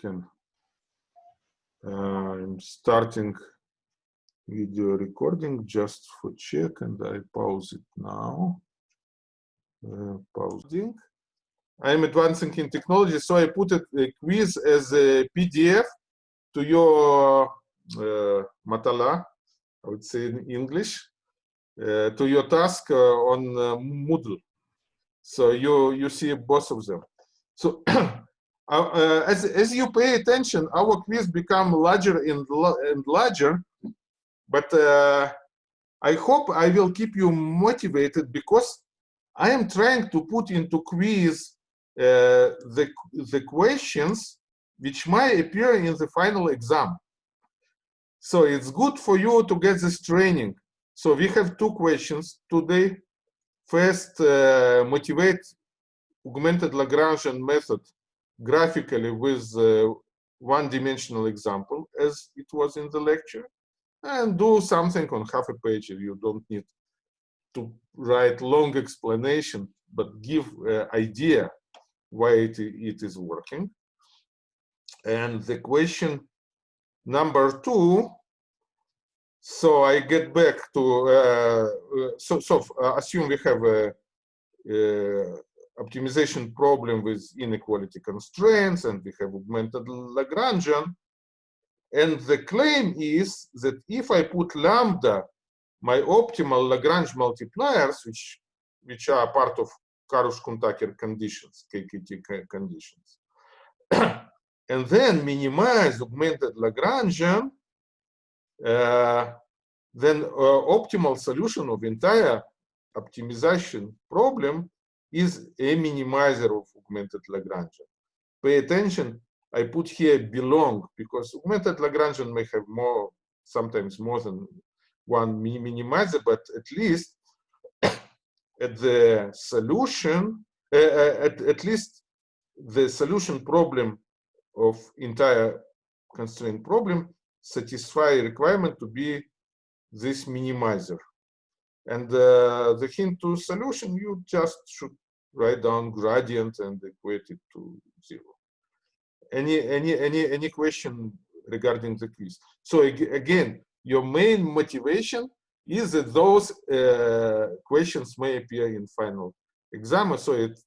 can. Uh, I'm starting video recording just for check and I pause it now. Uh, pausing. I'm advancing in technology, so I put it, a quiz as a PDF to your uh, Matala, I would say in English, uh, to your task on Moodle. So you you see both of them. So uh, as as you pay attention, our quiz become larger and, and larger. But uh, I hope I will keep you motivated because I am trying to put into quiz uh, the the questions which might appear in the final exam. So it's good for you to get this training. So we have two questions today. First, uh, motivate augmented Lagrangian method graphically with uh, one-dimensional example as it was in the lecture and do something on half a page you don't need to write long explanation but give uh, idea why it, it is working. And the question number two so I get back to, uh, uh so, so uh, assume we have a, a, optimization problem with inequality constraints and we have augmented Lagrangian. And the claim is that if I put lambda, my optimal Lagrange multipliers, which, which are part of Karush-Kuhn-Tucker conditions, KKT conditions, and then minimize augmented Lagrangian, uh, then uh, optimal solution of entire optimization problem is a minimizer of augmented Lagrangian. Pay attention, I put here belong because augmented Lagrangian may have more, sometimes more than one minimizer, but at least at the solution, uh, at, at least the solution problem of entire constraint problem satisfy requirement to be this minimizer. And uh, the hint to solution, you just should write down gradient and equate it to zero. Any any any any question regarding the quiz? So again, your main motivation is that those uh, questions may appear in final exam. So it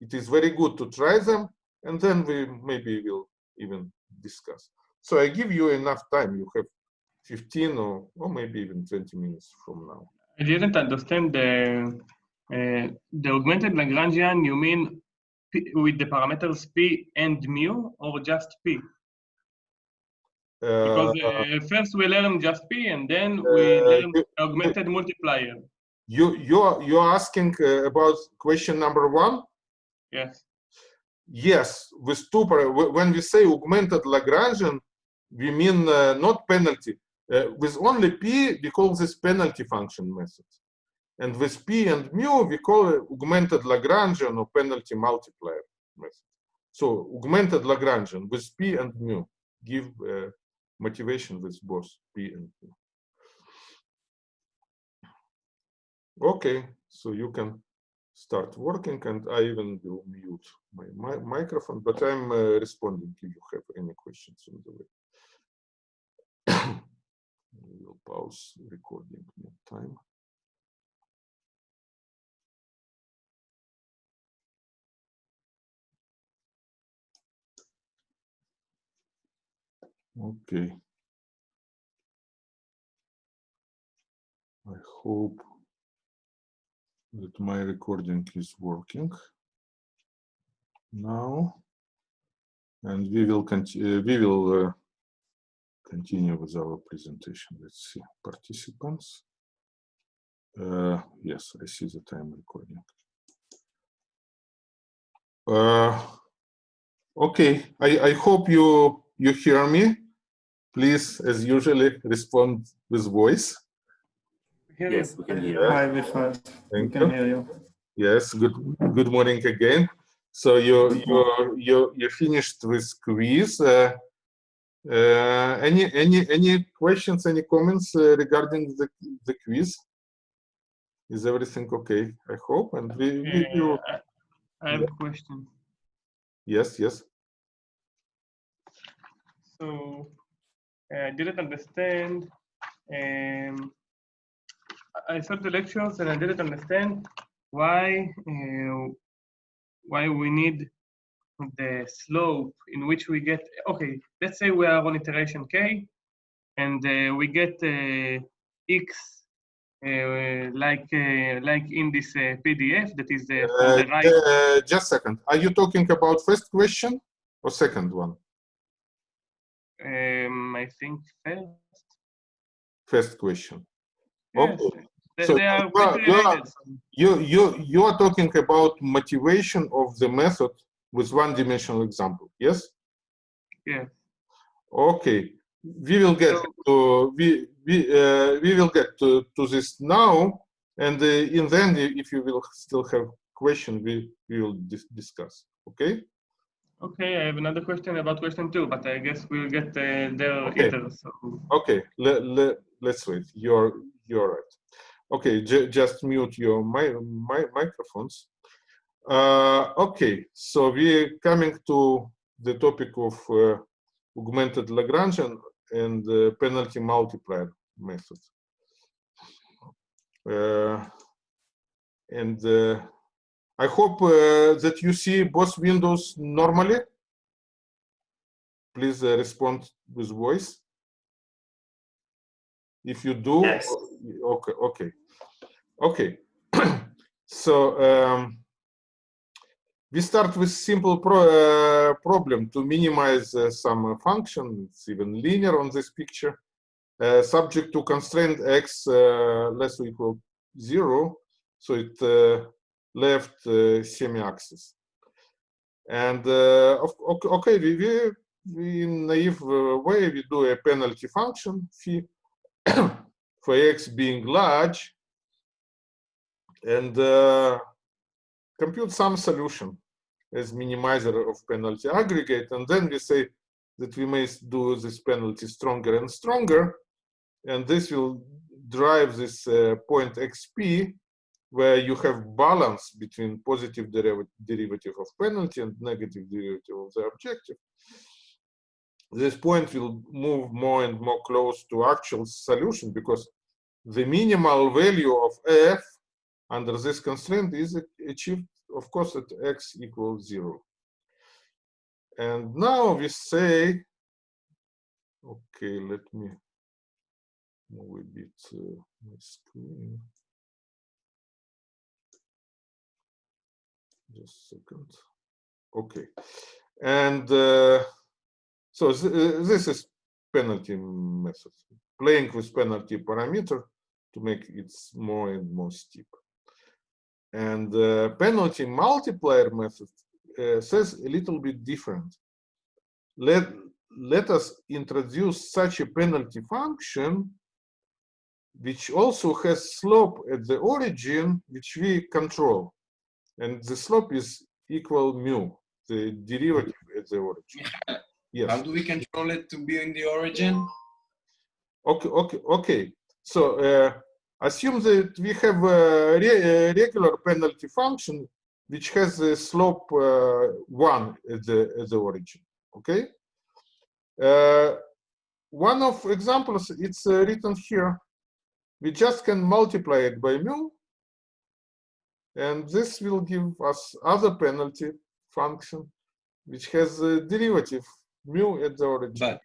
it is very good to try them, and then we maybe will even discuss. So I give you enough time. You have 15 or, or maybe even 20 minutes from now. I didn't understand the, uh, the augmented Lagrangian, you mean P, with the parameters P and mu or just P? Uh, because uh, first we learn just P and then we uh, learn you, augmented multiplier. You, you're, you're asking uh, about question number one? Yes. Yes, with two, when we say augmented Lagrangian, we mean uh, not penalty. Uh, with only p, we call this penalty function method. And with p and mu, we call it augmented Lagrangian or penalty multiplier method. So augmented Lagrangian with p and mu give uh, motivation with both p and mu. Okay, so you can start working and I even will mute my, my microphone, but I'm uh, responding if you have any questions on the way. We'll pause recording time. Okay. I hope that my recording is working now and we will continue we will uh, continue with our presentation. Let's see, participants. Uh, yes, I see the time recording. Uh, okay, I, I hope you you hear me. Please, as usually, respond with voice. Yes, we can hear you. Hi, Vishwas. Thank we can you. hear you. Yes, good good morning again. So you you you you finished with quiz. Uh, any any any questions, any comments uh, regarding the the quiz? Is everything okay? I hope. And we, we I have a question. Yes, yes. so uh, I didn't understand. Um, I saw the lectures and I didn't understand why uh, why we need the slope in which we get. Okay, let's say we are on iteration k, and uh, we get uh, x uh, like uh, like in this uh, PDF that is uh, from the right. Uh, just a second. Are you talking about first question or second one? Um, I think first. First question. Yes. Okay. They, So they are you are- you are- You you you are talking about motivation of the method with one-dimensional example. Yes. Yeah. Okay. We will get to we we uh, we will get to, to this now, and uh, in the end, if you will still have question, we we will dis discuss. Okay. Okay, I have another question about question two, but I guess we'll get uh, there Okay. either. So Okay, let, let, let's wait. You're you're right. Okay, ju- just mute your mi mi microphones. Uh, okay, so we're coming to the topic of uh, augmented Lagrangian and uh, penalty multiplier method. Uh, and uh, I hope uh, that you see both windows normally. Please uh, respond with voice. If you do, Yes. okay, okay, okay. so um, we start with simple pro uh, problem to minimize uh, some function. It's even linear on this picture. Uh, subject to constraint x uh, less or equal zero, so it uh, left uh, semi-axis. And okay, we, we, in naive way we do a penalty function phi for x being large and compute some solution as minimizer of penalty aggregate and then we say that we may do this penalty stronger and stronger and this will drive this uh, point xp where you have balance between positive deriv derivative of penalty and negative derivative of the objective. This point will move more and more close to actual solution because the minimal value of f under this constraint is achieved, of course, at x equals zero. And now we say, okay, let me move a bit uh, my screen. Just a second. Okay. And uh, so th uh, this is penalty method, playing with penalty parameter to make it more and more steep. And the penalty multiplier method uh, says a little bit different. Let, let us introduce such a penalty function which also has slope at the origin, which we control. And the slope is equal mu, the derivative at the origin. Yes. How do we control it to be in the origin? Okay, okay, okay. So uh, assume that we have a, re regular penalty function which has a slope uh, one at the at the origin. Okay. Uh, one of examples it's uh, written here. We just can multiply it by mu, and this will give us other penalty function which has a derivative mu at the origin. But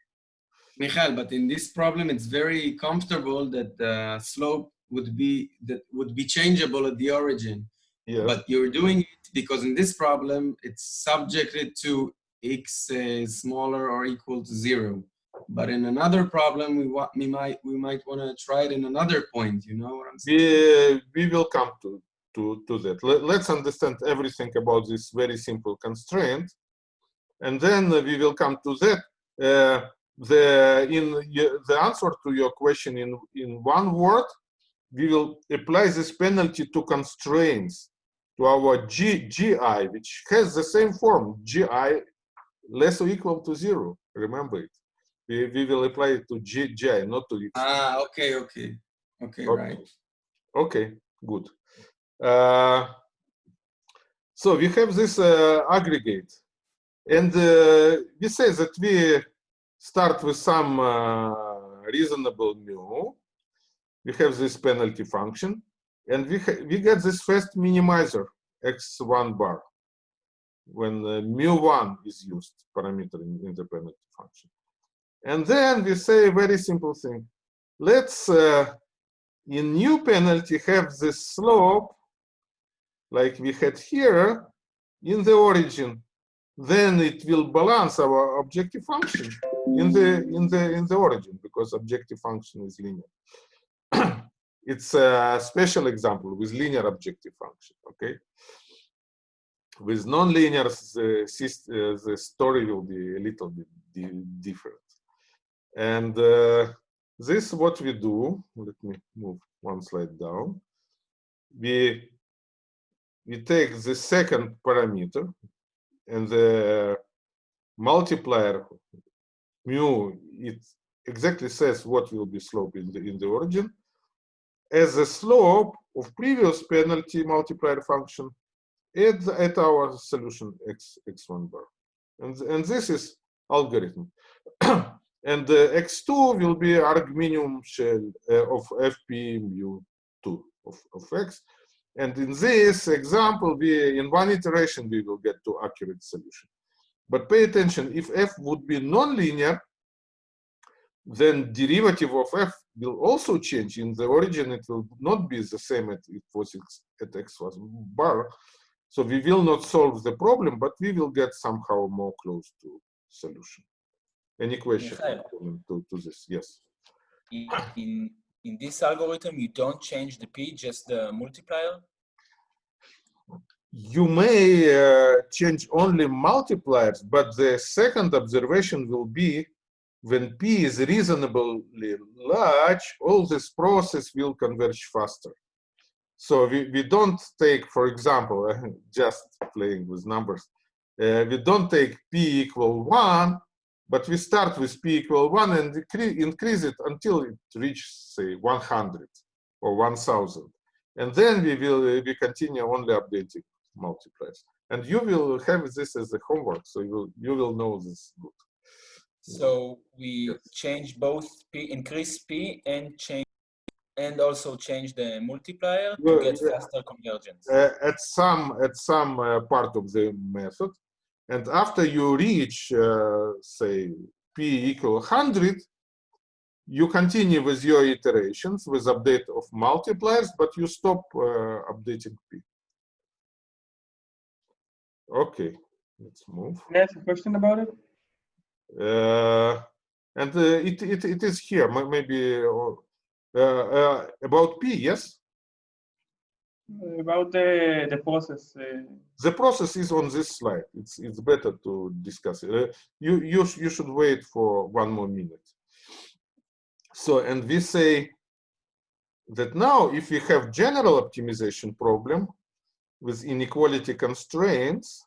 Michael, but in this problem, it's very comfortable that the slope would be that would be changeable at the origin. yes. But you're doing it because in this problem, it's subjected to x uh, smaller or equal to zero. But in another problem, we want we might we might want to try it in another point. You know what I'm saying? we we will come to to to that Let, let's understand everything about this very simple constraint and then we will come to that uh, the in the answer to your question in in one word we will apply this penalty to constraints to our g gi which has the same form gi less or equal to zero remember it we, we will apply it to g, gi not to x Ah, okay, okay, okay, Okay. right. Okay, good. Uh, so we have this uh, aggregate, and uh, we say that we start with some uh, reasonable mu. We have this penalty function, and we we get this first minimizer x1 bar when uh, mu1 is used parameter in, in the penalty function. And then we say a very simple thing. Let's, uh, in new penalty, have this slope like we had here in the origin. Then it will balance our objective function in the in the in the origin because objective function is linear. It's a special example with linear objective function. Okay. With nonlinear, the, uh, the story will be a little bit different. And uh, this is what we do. Let me move one slide down. We, we take the second parameter and the multiplier mu, it exactly says what will be slope in the, in the origin as the slope of previous penalty multiplier function at, at our solution x, x1 bar. And, and this is algorithm. and uh, x2 will be arg minimum shell uh, of fp mu2 of, of x. And in this example, we in one iteration, we will get to accurate solution. But pay attention, if f would be nonlinear, then derivative of f will also change. In the origin, it will not be the same as it was at x was bar. So we will not solve the problem, but we will get somehow more close to solution. Any question to, to this? Yes. In, in this algorithm, you don't change the p, just the multiplier? You may uh, change only multipliers, but the second observation will be when p is reasonably large, all this process will converge faster. So we, we don't take, for example, just playing with numbers, uh, we don't take p equal 1 but we start with p equal 1 and increase it until it reaches, say, 100 or 1000. And then we will we continue only updating multipliers. And you will have this as a homework, so you will, you will know this good. So we yes. change both p, increase p, and change and also change the multiplier to get faster convergence. Uh, at some at some uh, part of the method, and after you reach, uh, say, p equal 100, you continue with your iterations with update of multipliers, but you stop uh, updating p. Okay, let's move. Can I ask a question about it? Uh, and uh, it, it, it is here, maybe uh, uh, about p, yes? about the the process uh... the process is on this slide. It's it's better to discuss it. Uh, you you you should wait for one more minute. So and we say that now if we have general optimization problem with inequality constraints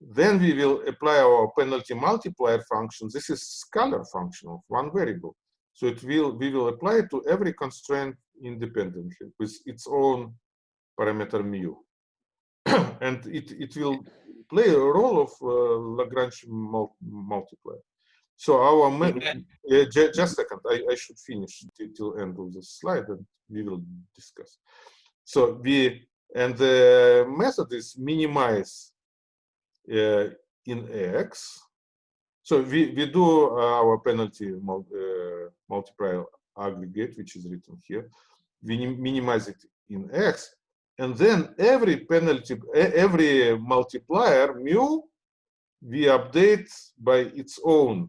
then we will apply our penalty multiplier function this is scalar function of one variable so it will we will apply it to every constraint independently with its own parameter mu. and it, it will play a role of uh, Lagrange mul multiplier. So our, uh, just a second, I, I should finish till end of the slide and we will discuss. So we, and the method is minimize in X. So we, we do our penalty uh, multiplier aggregate, which is written here. We minimize it in X and then every penalty, every multiplier, mu, we update by its own.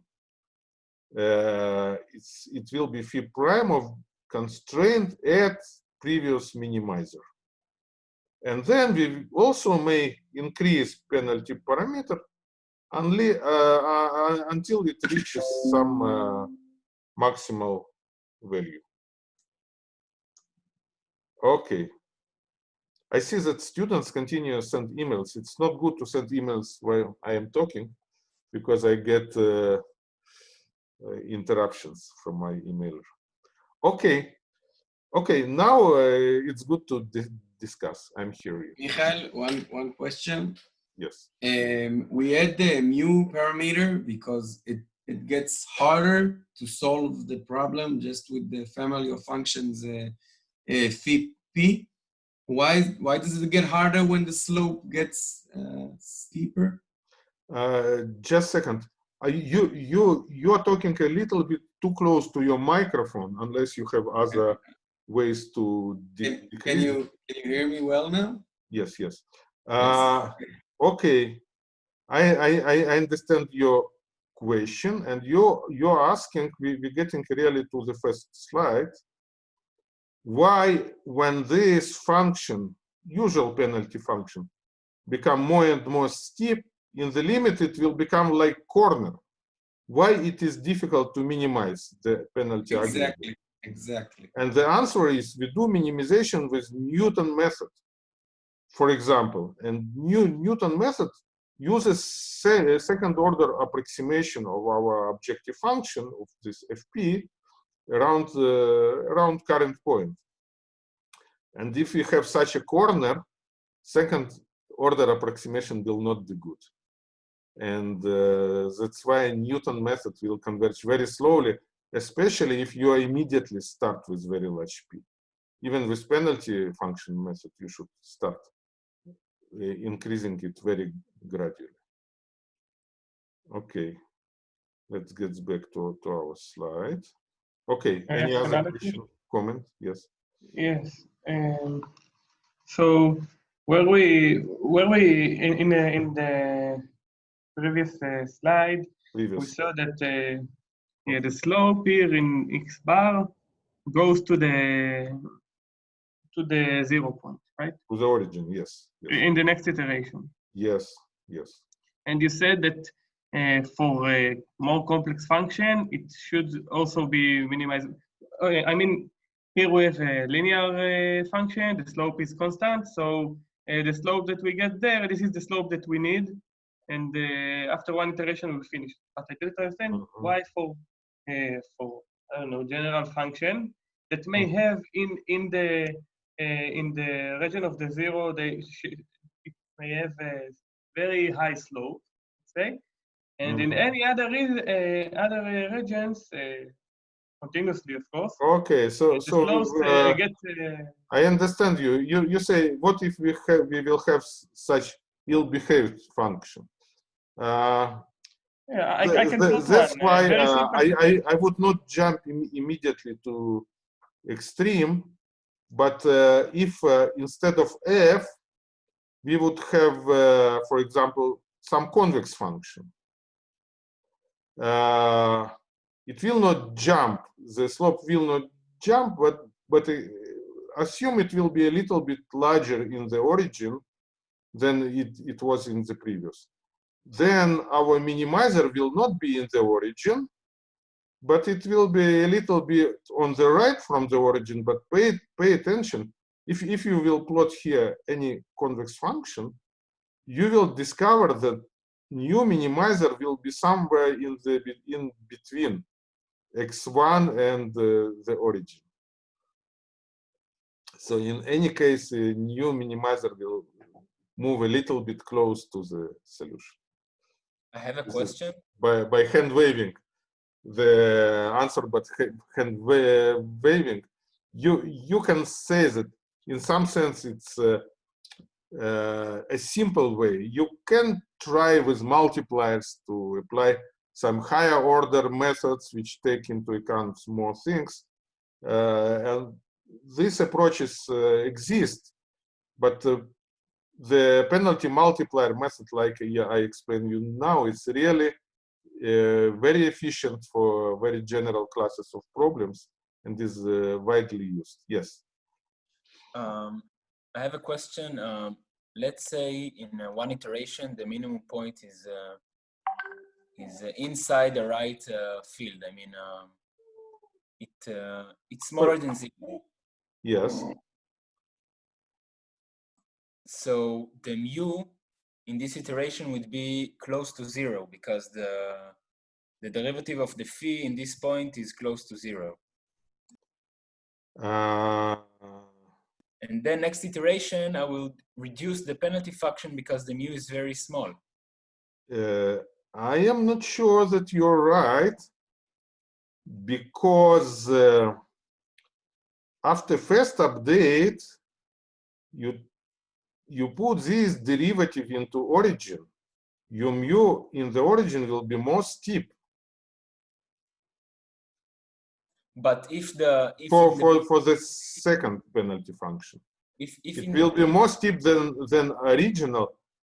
Uh, it's, it will be phi prime of constraint at previous minimizer. And then we also may increase penalty parameter only, uh, uh, until it reaches some uh, maximal value. Okay. I see that students continue to send emails. It's not good to send emails while I am talking because I get uh, uh, interruptions from my emailer. Okay, okay. Now uh, it's good to discuss. I'm here. Michael, one one question. Yes. Um, we add the mu parameter because it it gets harder to solve the problem just with the family of functions uh, uh, phi p. Why, why does it get harder when the slope gets uh, steeper? Uh, just a second. Uh, you you you are talking a little bit too close to your microphone, unless you have other ways to. Can, can you can you hear me well now? Yes, yes. Uh, okay, I, I I understand your question, and you you're asking. We we're getting really to the first slide. Why, when this function, usual penalty function, become more and more steep, in the limit it will become like corner. Why it is difficult to minimize the penalty Exactly, algorithm? Exactly. And the answer is we do minimization with Newton method, for example. And new Newton method uses se second order approximation of our objective function of this FP around uh, around current point. And if we have such a corner, second order approximation will not be good. And uh, that's why Newton method will converge very slowly, especially if you immediately start with very large p. Even with penalty function method, you should start uh, increasing it very gradually. Okay, let's get back to, to our slide. Okay, any other question, comment? Yes. Yes. Um, so where we where we in in the, in the previous uh, slide we saw that uh, yeah, the slope here in x bar goes to the to the zero point, right? To the origin, yes. Yes. In the next iteration. Yes. Yes. And you said that uh, for a more complex function, it should also be minimized. Okay, I mean, here we have a linear uh, function, the slope is constant, so uh, the slope that we get there, this is the slope that we need, and uh, after one iteration, we'll finish. But I didn't understand Mhm. why for, uh, for, I don't know, general function that may have in, in the uh, in the region of the zero, they it may have a very high slope, say, and in Mhm. any other uh, other regions, uh, continuously, of course, Okay, so so uh, uh, get. Uh, I understand you. You you say what if we have we will have such ill-behaved function? Uh, yeah, I, I can th- prove that's one. why uh, I, I I would not jump Im- immediately to extreme, but uh, if uh, instead of f we would have, uh, for example, some convex function. Uh, it will not jump. The slope will not jump, but but uh, assume it will be a little bit larger in the origin than it, it was in the previous. Then our minimizer will not be in the origin, but it will be a little bit on the right from the origin. But pay pay attention. If if you will plot here any convex function, you will discover that new minimizer will be somewhere in the in between x1 and uh, the origin. So in any case, a new minimizer will move a little bit close to the solution I have a question. by by hand waving the answer, but hand wa- waving. You you can say that in some sense it's uh, uh, a simple way. You can try with multipliers to apply some higher order methods which take into account more things. Uh, and these approaches uh, exist, but uh, the penalty multiplier method, like I explained you now, is really uh, very efficient for very general classes of problems and is uh, widely used. Yes. Um, I have a question. Um, let's say in uh, one iteration, the minimum point is uh, is uh, inside the right uh, field. I mean, um, it uh, it's smaller than zero. Yes. So the mu in this iteration would be close to zero because the the derivative of the phi in this point is close to zero. Uh, And then next iteration, I will reduce the penalty function because the mu is very small. uh, I am not sure that you're right because uh, after first update, you you put this derivative into origin. Your mu in the origin will be more steep But if the if for in the for for the second penalty function. if if It will the, be more steep than than original,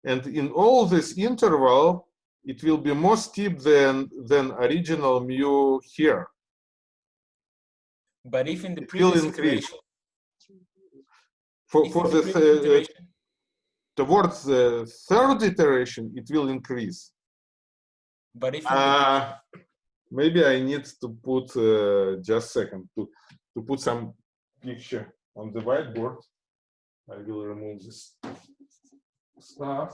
and in all this interval, it will be more steep than than original mu here. but if in the it will previous increase. iteration, For for the the th- previous uh, iteration, towards the third iteration, it will increase. but if Uh, maybe I need to put uh, just second to to put some picture on the whiteboard. I will remove this stuff.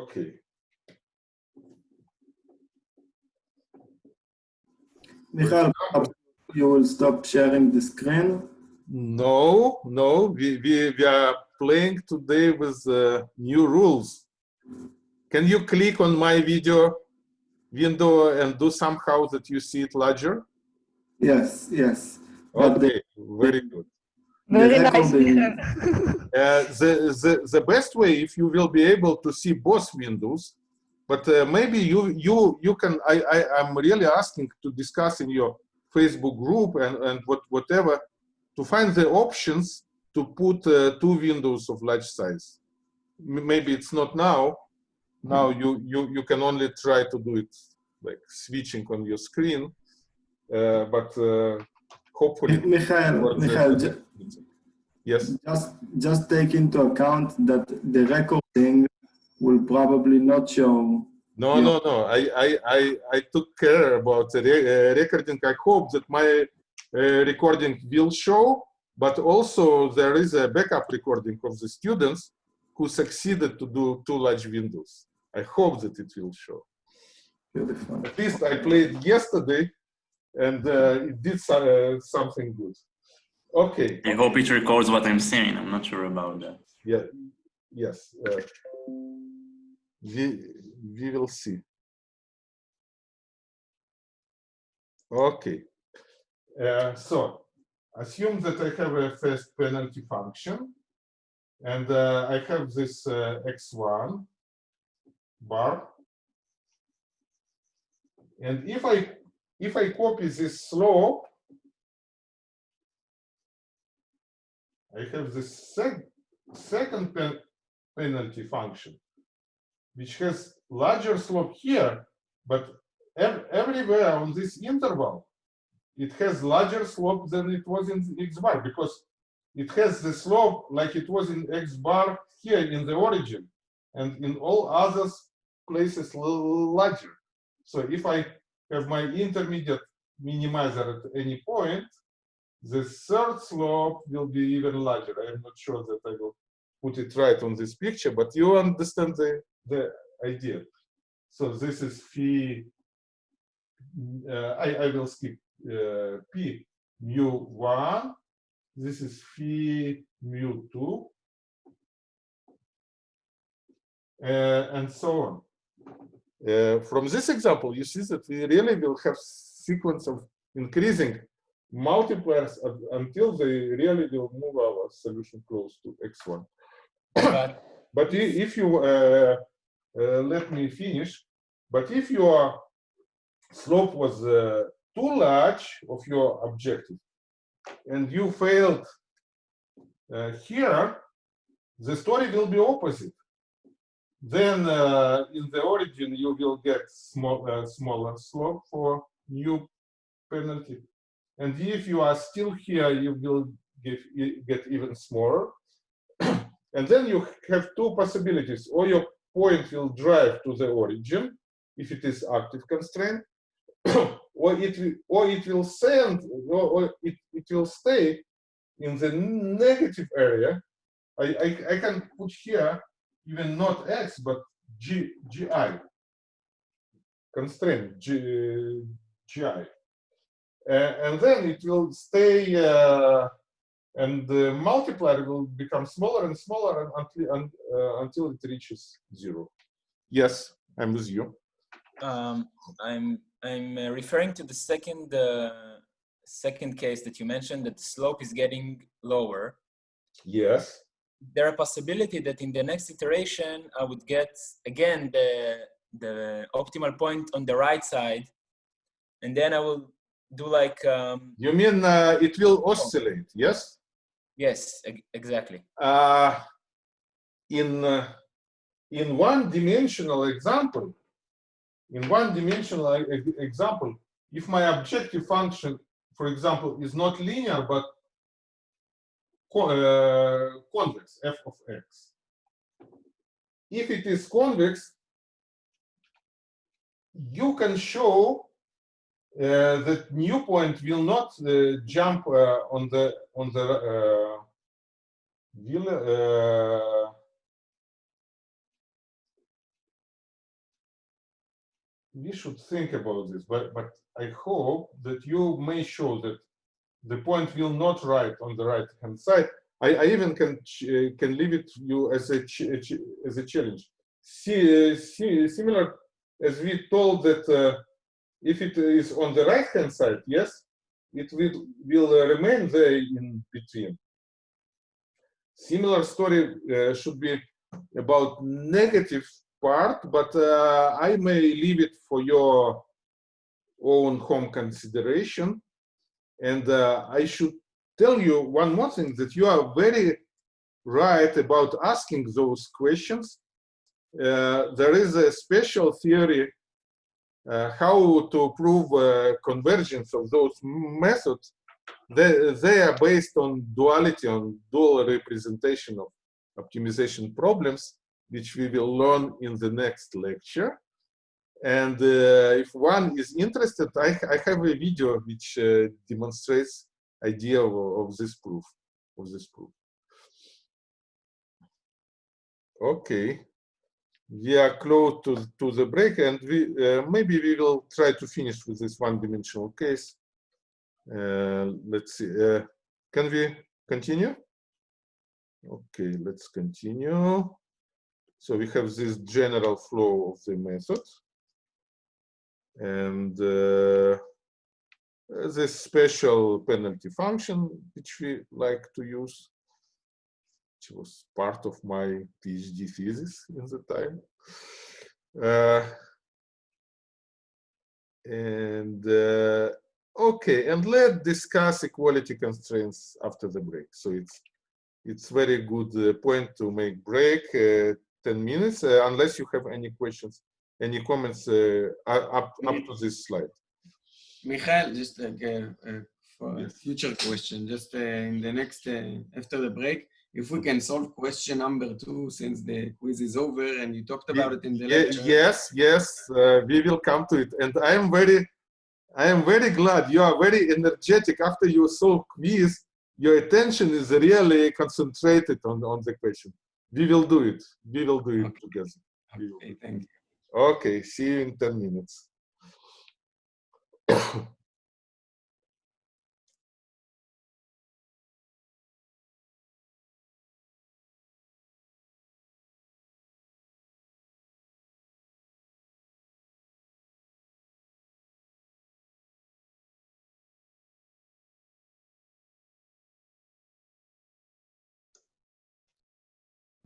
Okay. Michael, you will stop sharing the screen. No, no, we, we, we are playing today with uh, new rules. Can you click on my video window and do somehow that you see it larger? Yes, yes. Okay, very good. Very the nice. Uh, the, the, the best way, if you will be able to see both windows, but uh, maybe you, you, you can, I, I, I'm really asking to discuss in your Facebook group and, and what, whatever, to find the options to put uh, two windows of large size. M- Maybe it's not now. Now you, you, you can only try to do it like switching on your screen, uh, but uh, hopefully. Michael, the- Yes. just, just take into account that the recording will probably not show. No, Yeah. no, no. I, I, I, I took care about the re uh, recording. I hope that my uh, recording will show, but also there is a backup recording of the students who succeeded to do two large windows. I hope that it will show. Beautiful. At least I played yesterday, and uh, it did so, uh, something good. Okay. I hope it records what I'm saying. I'm not sure about that. Yeah. Yes. Uh, we we will see. Okay. Uh, so assume that I have a first penalty function, and uh, I have this uh, x1 bar, and if I if I copy this slope, I have this sec second pen penalty function, which has larger slope here, but ev everywhere on this interval, it has larger slope than it was in x bar because it has the slope like it was in x bar here in the origin, and in all other places larger. So if I have my intermediate minimizer at any point, the third slope will be even larger. I am not sure that I will put it right on this picture, but you understand the, the idea. So this is phi, uh, I, I will skip uh, p mu 1. This is phi mu 2. Uh, and so on. Uh, from this example, you see that we really will have sequence of increasing multipliers un- until they really will move our solution close to x1. but But if you uh, let me finish, but if your slope was uh, too large of your objective and you failed uh, here, the story will be opposite. Then uh, in the origin you will get small, uh, smaller slope for new penalty. And if you are still here, you will get, get even smaller. And then you have two possibilities, or your point will drive to the origin if it is active constraint, or it will, or it will send, or, or it, it will stay in the negative area. I, I, I can put here even not x, but g, gi, constraint g, gi. Uh, and then it will stay uh, and the multiplier will become smaller and smaller until un, uh, until it reaches zero. Yes, I'm with you. Um, I'm I'm uh, referring to the second uh, second case that you mentioned that the slope is getting lower. Yes. There a possibility that in the next iteration I would get again the the optimal point on the right side, and then I will do like. Um, you mean uh, it will oscillate? Yes. Yes, exactly. Uh, in uh, in one-dimensional example, in one-dimensional example, if my objective function, for example, is not linear but co uh, convex, f of x, if it is convex, you can show uh, that new point will not uh, jump uh, on the on the uh, will uh, we should think about this, but, but I hope that you may show that the point will not write on the right hand side. I, I even can can leave it you as a as a challenge. See, see, similar as we told that uh, if it is on the right hand side, yes, it will will remain there in between. Similar story uh, should be about negative part, but uh, I may leave it for your own home consideration. And uh, I should tell you one more thing, that you are very right about asking those questions. Uh, there is a special theory how to prove uh, convergence of those methods. They, they are based on duality, on dual representation of optimization problems which we will learn in the next lecture. And uh, if one is interested, I, I, have a video which uh, demonstrates idea of, of, this proof, of this proof. Okay, we are close to, to the break and we uh, maybe we will try to finish with this one-dimensional case. Uh, let's see, uh, can we continue? Okay, let's continue. So we have this general flow of the method. And uh, this special penalty function, which we like to use, which was part of my PhD thesis in the time. Uh, and uh, okay, and let's discuss equality constraints after the break. So it's it's very good uh, point to make break. Uh, 10 minutes, uh, unless you have any questions, any comments uh, up, up to this slide. Michael, just uh, for yes. a future question, just in the next, after the break, if we can solve question number two since the quiz is over and you talked about it in the lecture. Yes, yes, uh, we will come to it. And I am very, I am very glad you are very energetic after you solve quiz. Your attention is really concentrated on, on the question. We will do it. We will do it okay. together. Okay, thank you. Okay, see you in 10 minutes.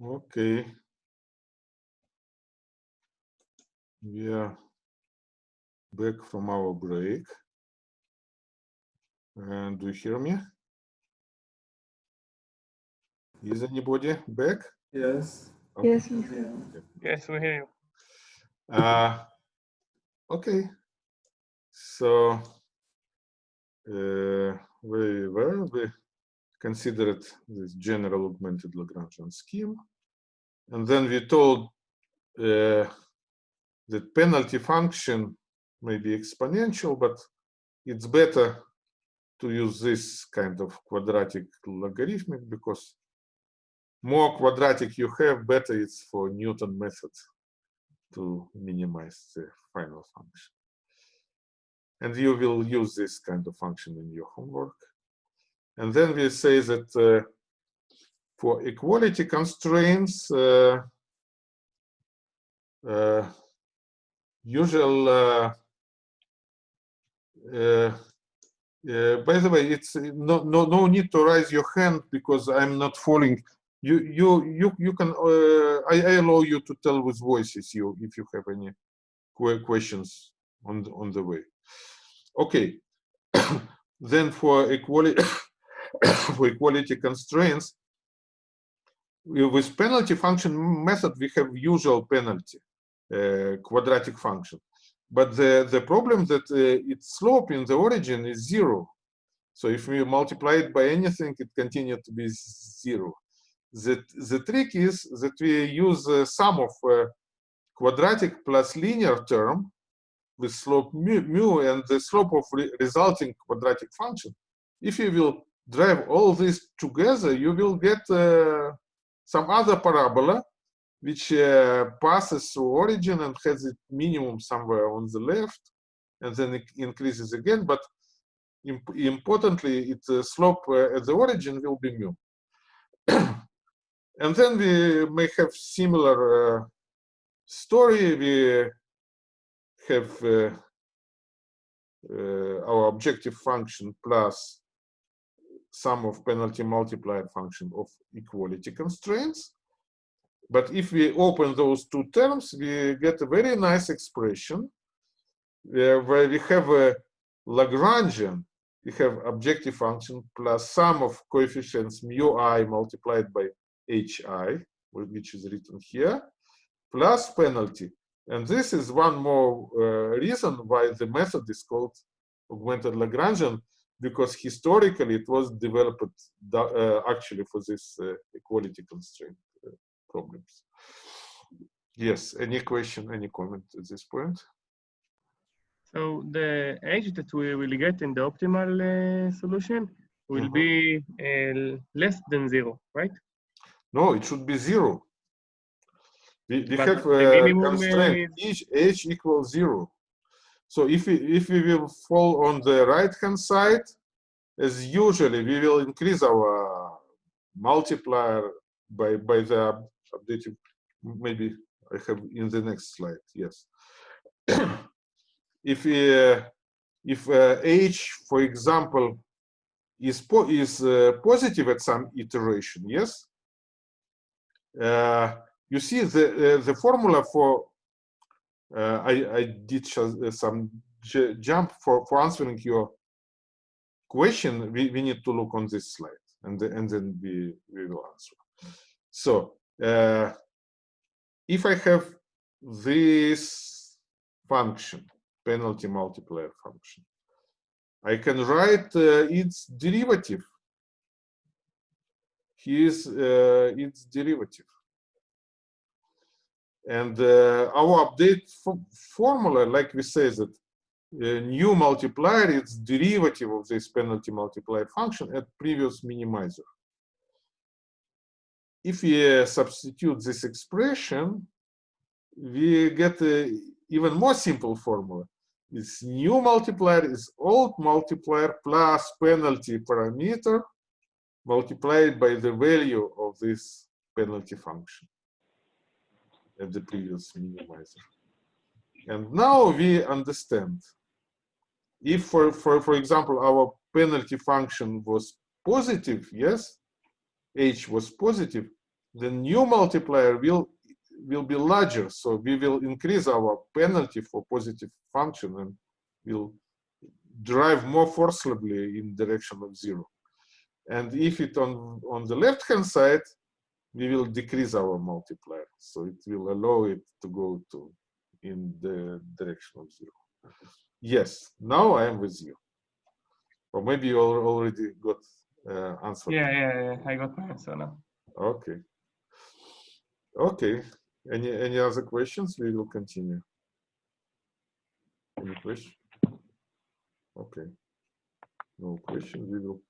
Okay. We are back from our break. And do you hear me? Is anybody back? Yes. Okay. Yes, we hear you. Yes, we hear you. Uh, okay. So, uh, very well. We considered this general augmented Lagrangian scheme. And then we told uh, that penalty function may be exponential, but it's better to use this kind of quadratic logarithmic because more quadratic you have, better it's for Newton method to minimize the final function. And you will use this kind of function in your homework. And then we say that uh, for equality constraints, uh, uh, usual, uh, uh, uh, by the way, it's no, no, no need to raise your hand because I'm not falling. You, you, you, you can, I, I allow you to tell with voices you, if you have any questions on the, on the way. Okay, then for equality, for equality constraints, with penalty function method, we have usual penalty, uh, quadratic function. But the, the problem that uh, its slope in the origin is zero. So if we multiply it by anything, it continues to be zero. The, the trick is that we use a sum of uh, quadratic plus linear term with slope mu, mu and the slope of re resulting quadratic function. If you will drive all this together, you will get uh, some other parabola which uh, passes through origin and has its minimum somewhere on the left and then it increases again but imp importantly its uh, slope uh, at the origin will be mu. And then we may have similar uh, story. We have uh, uh, our objective function plus sum of penalty multiplier function of equality constraints. But if we open those two terms, we get a very nice expression where, we have a Lagrangian, we have objective function plus sum of coefficients mu i multiplied by hi, which is written here, plus penalty. And this is one more uh, reason why the method is called augmented Lagrangian, because historically it was developed uh, actually for this uh, equality constraint uh, problems. Yes, any question, any comment at this point? So the h that we will get in the optimal uh, solution will Mhm. be uh, less than zero, right? No, it should be zero. We, we have a minimum constraint each h equals zero. So if we if we will fall on the right hand side, as usually we will increase our multiplier by by the updated. Maybe I have in the next slide. Yes. if uh, if uh, h, for example, is po is uh, positive at some iteration, yes. Uh, you see the uh, the formula for uh, I, I did uh, some jump for, for answering your question. We, we need to look on this slide and, the, and then we, we will answer. So uh, if I have this function, penalty multiplier function, I can write uh, its derivative. Here's uh, its derivative. And uh, our update formula, like we say that uh, new multiplier is derivative of this penalty multiplier function at previous minimizer. If we uh, substitute this expression, we get an even more simple formula. It's new multiplier is old multiplier plus penalty parameter multiplied by the value of this penalty function at the previous minimizer. And now we understand. If, for, for, for example, our penalty function was positive, yes, h was positive, the new multiplier will, will be larger. So we will increase our penalty for positive function and will drive more forcibly in direction of zero. And if it on, on the left-hand side, we will decrease our multiplier. So it will allow it to go to in the direction of zero. Yes, now I am with you. Or maybe you already got uh, answer. Yeah, yeah, yeah, I got my answer now. Okay. Okay. Any any other questions? We will continue. Any question? Okay. No question. We will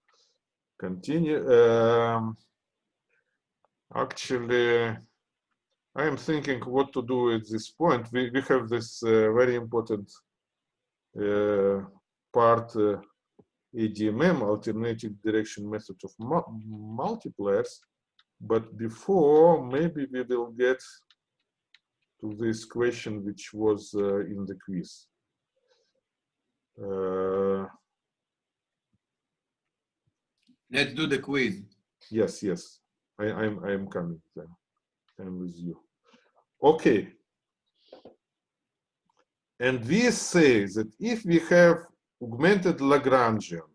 continue. Um, actually, I am thinking what to do at this point. We, we have this uh, very important uh, part uh, ADMM, alternating direction method of mu- multipliers. But before, maybe we will get to this question which was uh, in the quiz. Uh, Let's do the quiz. Yes, yes. I, I'm I'm coming then. I'm with you. Okay. And we say that if we have augmented Lagrangian,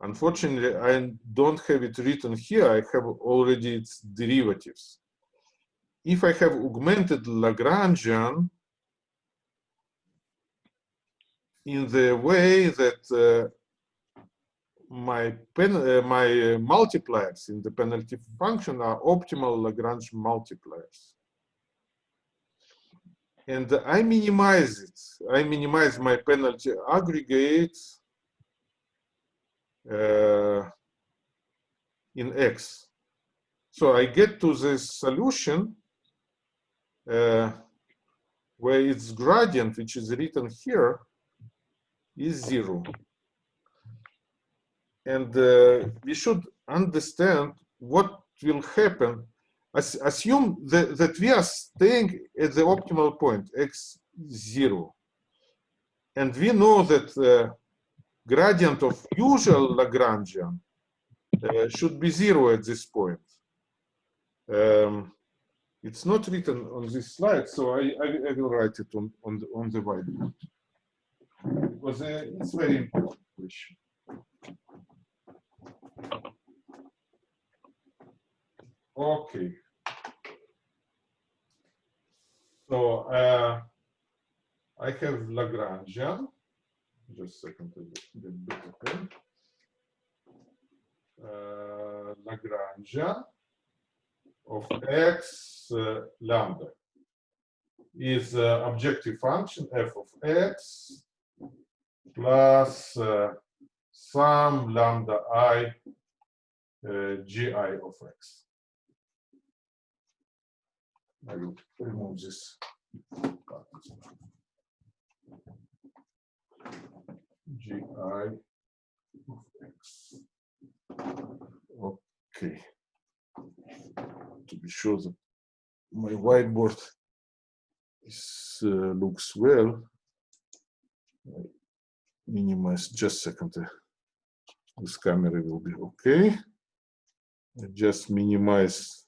unfortunately, I don't have it written here. I have already its derivatives. If I have augmented Lagrangian in the way that uh, my pen, uh, my uh, multipliers in the penalty function are optimal Lagrange multipliers. And I minimize it. I minimize my penalty aggregate uh, in X. So I get to this solution uh, where its gradient, which is written here, is zero and uh, we should understand what will happen. As, assume that, that we are staying at the optimal point, x zero. And we know that uh, gradient of usual Lagrangian uh, should be zero at this point. Um, it's not written on this slide, so I, I, I will write it on, on, the, on the whiteboard. Because uh, it's very important question. Okay. So uh, I have Lagrangian. Just a second, I get better pen. Uh, Lagrangian of x uh, lambda is uh, objective function f of x plus some lambda i uh, gi of x. I will remove this. gi of x. Okay. To be sure that my whiteboard is, uh, looks well. Minimize just a second. uh, This camera will be okay. Just minimize.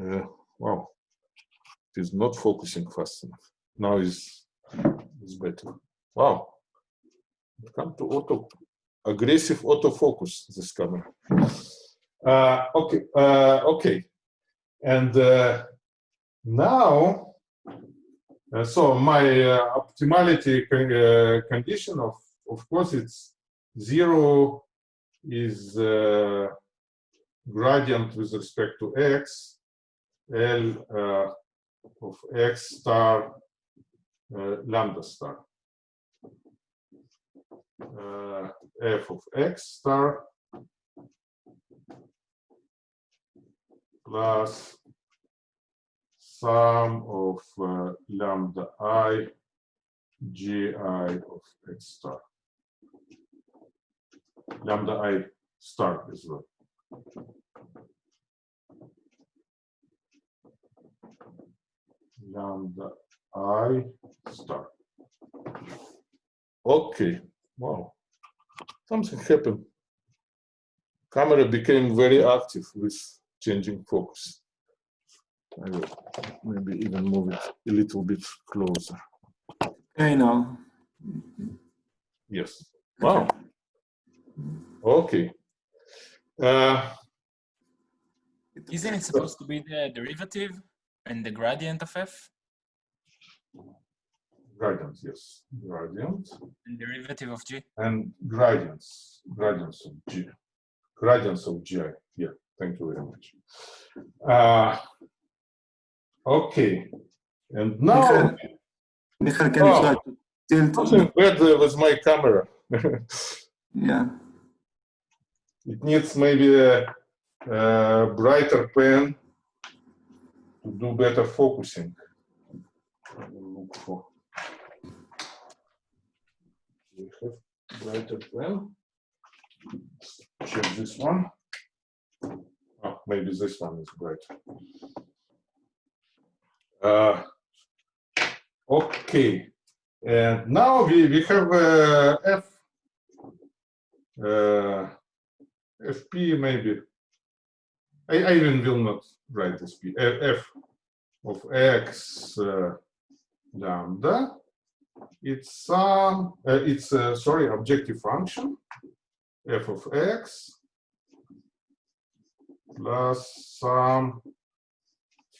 Uh, wow, it is not focusing fast enough. Now is is better. Wow, come to auto aggressive autofocus. This camera. Uh, okay, uh, okay, and uh, now. Uh, so my optimality con condition of of course it's zero is uh, gradient with respect to x l uh, of x star uh, lambda star uh, f of x star plus sum of uh, lambda i gi of x star. Lambda i star as well. Lambda i star. Okay, wow. Something happened. Camera became very active with changing focus. I will maybe even move it a little bit closer. Okay, now. Yes. Wow. Okay. Uh, Isn't it supposed to be the derivative and the gradient of f? gradient, yes. Gradient And derivative of g? and gradients. Gradients of G. Gradients of GI. Yeah, thank you very much. Uh, okay. And now Michael, Michael, can you Oh. try to tilt? something bad with my camera. Yeah. It needs maybe a, a brighter pen to do better focusing. Look for. We have brighter pen. Check this one. Oh, maybe this one is bright. Uh, okay, and now we, we have uh, F, uh, FP maybe. I, I even will not write this P, F of X uh, lambda. It's some, uh, it's, uh, sorry, objective function, F of X plus some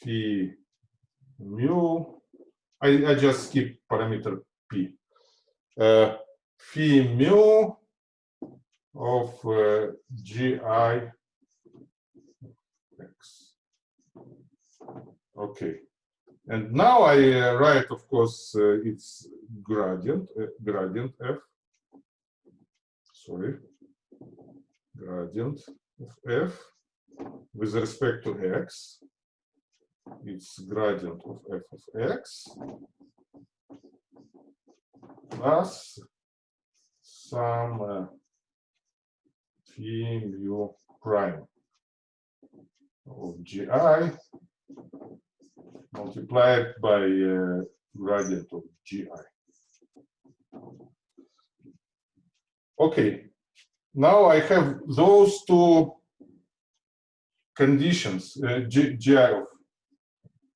phi mu. I, I just skip parameter p. Uh, phi mu of uh, gi x. Okay. And now I uh, write, of course, uh, its gradient, uh, gradient f. Sorry, gradient of f with respect to x. It's gradient of f of x plus some uh, phi mu prime of gi multiplied by uh, gradient of gi. Okay, now I have those two conditions, uh, gi of,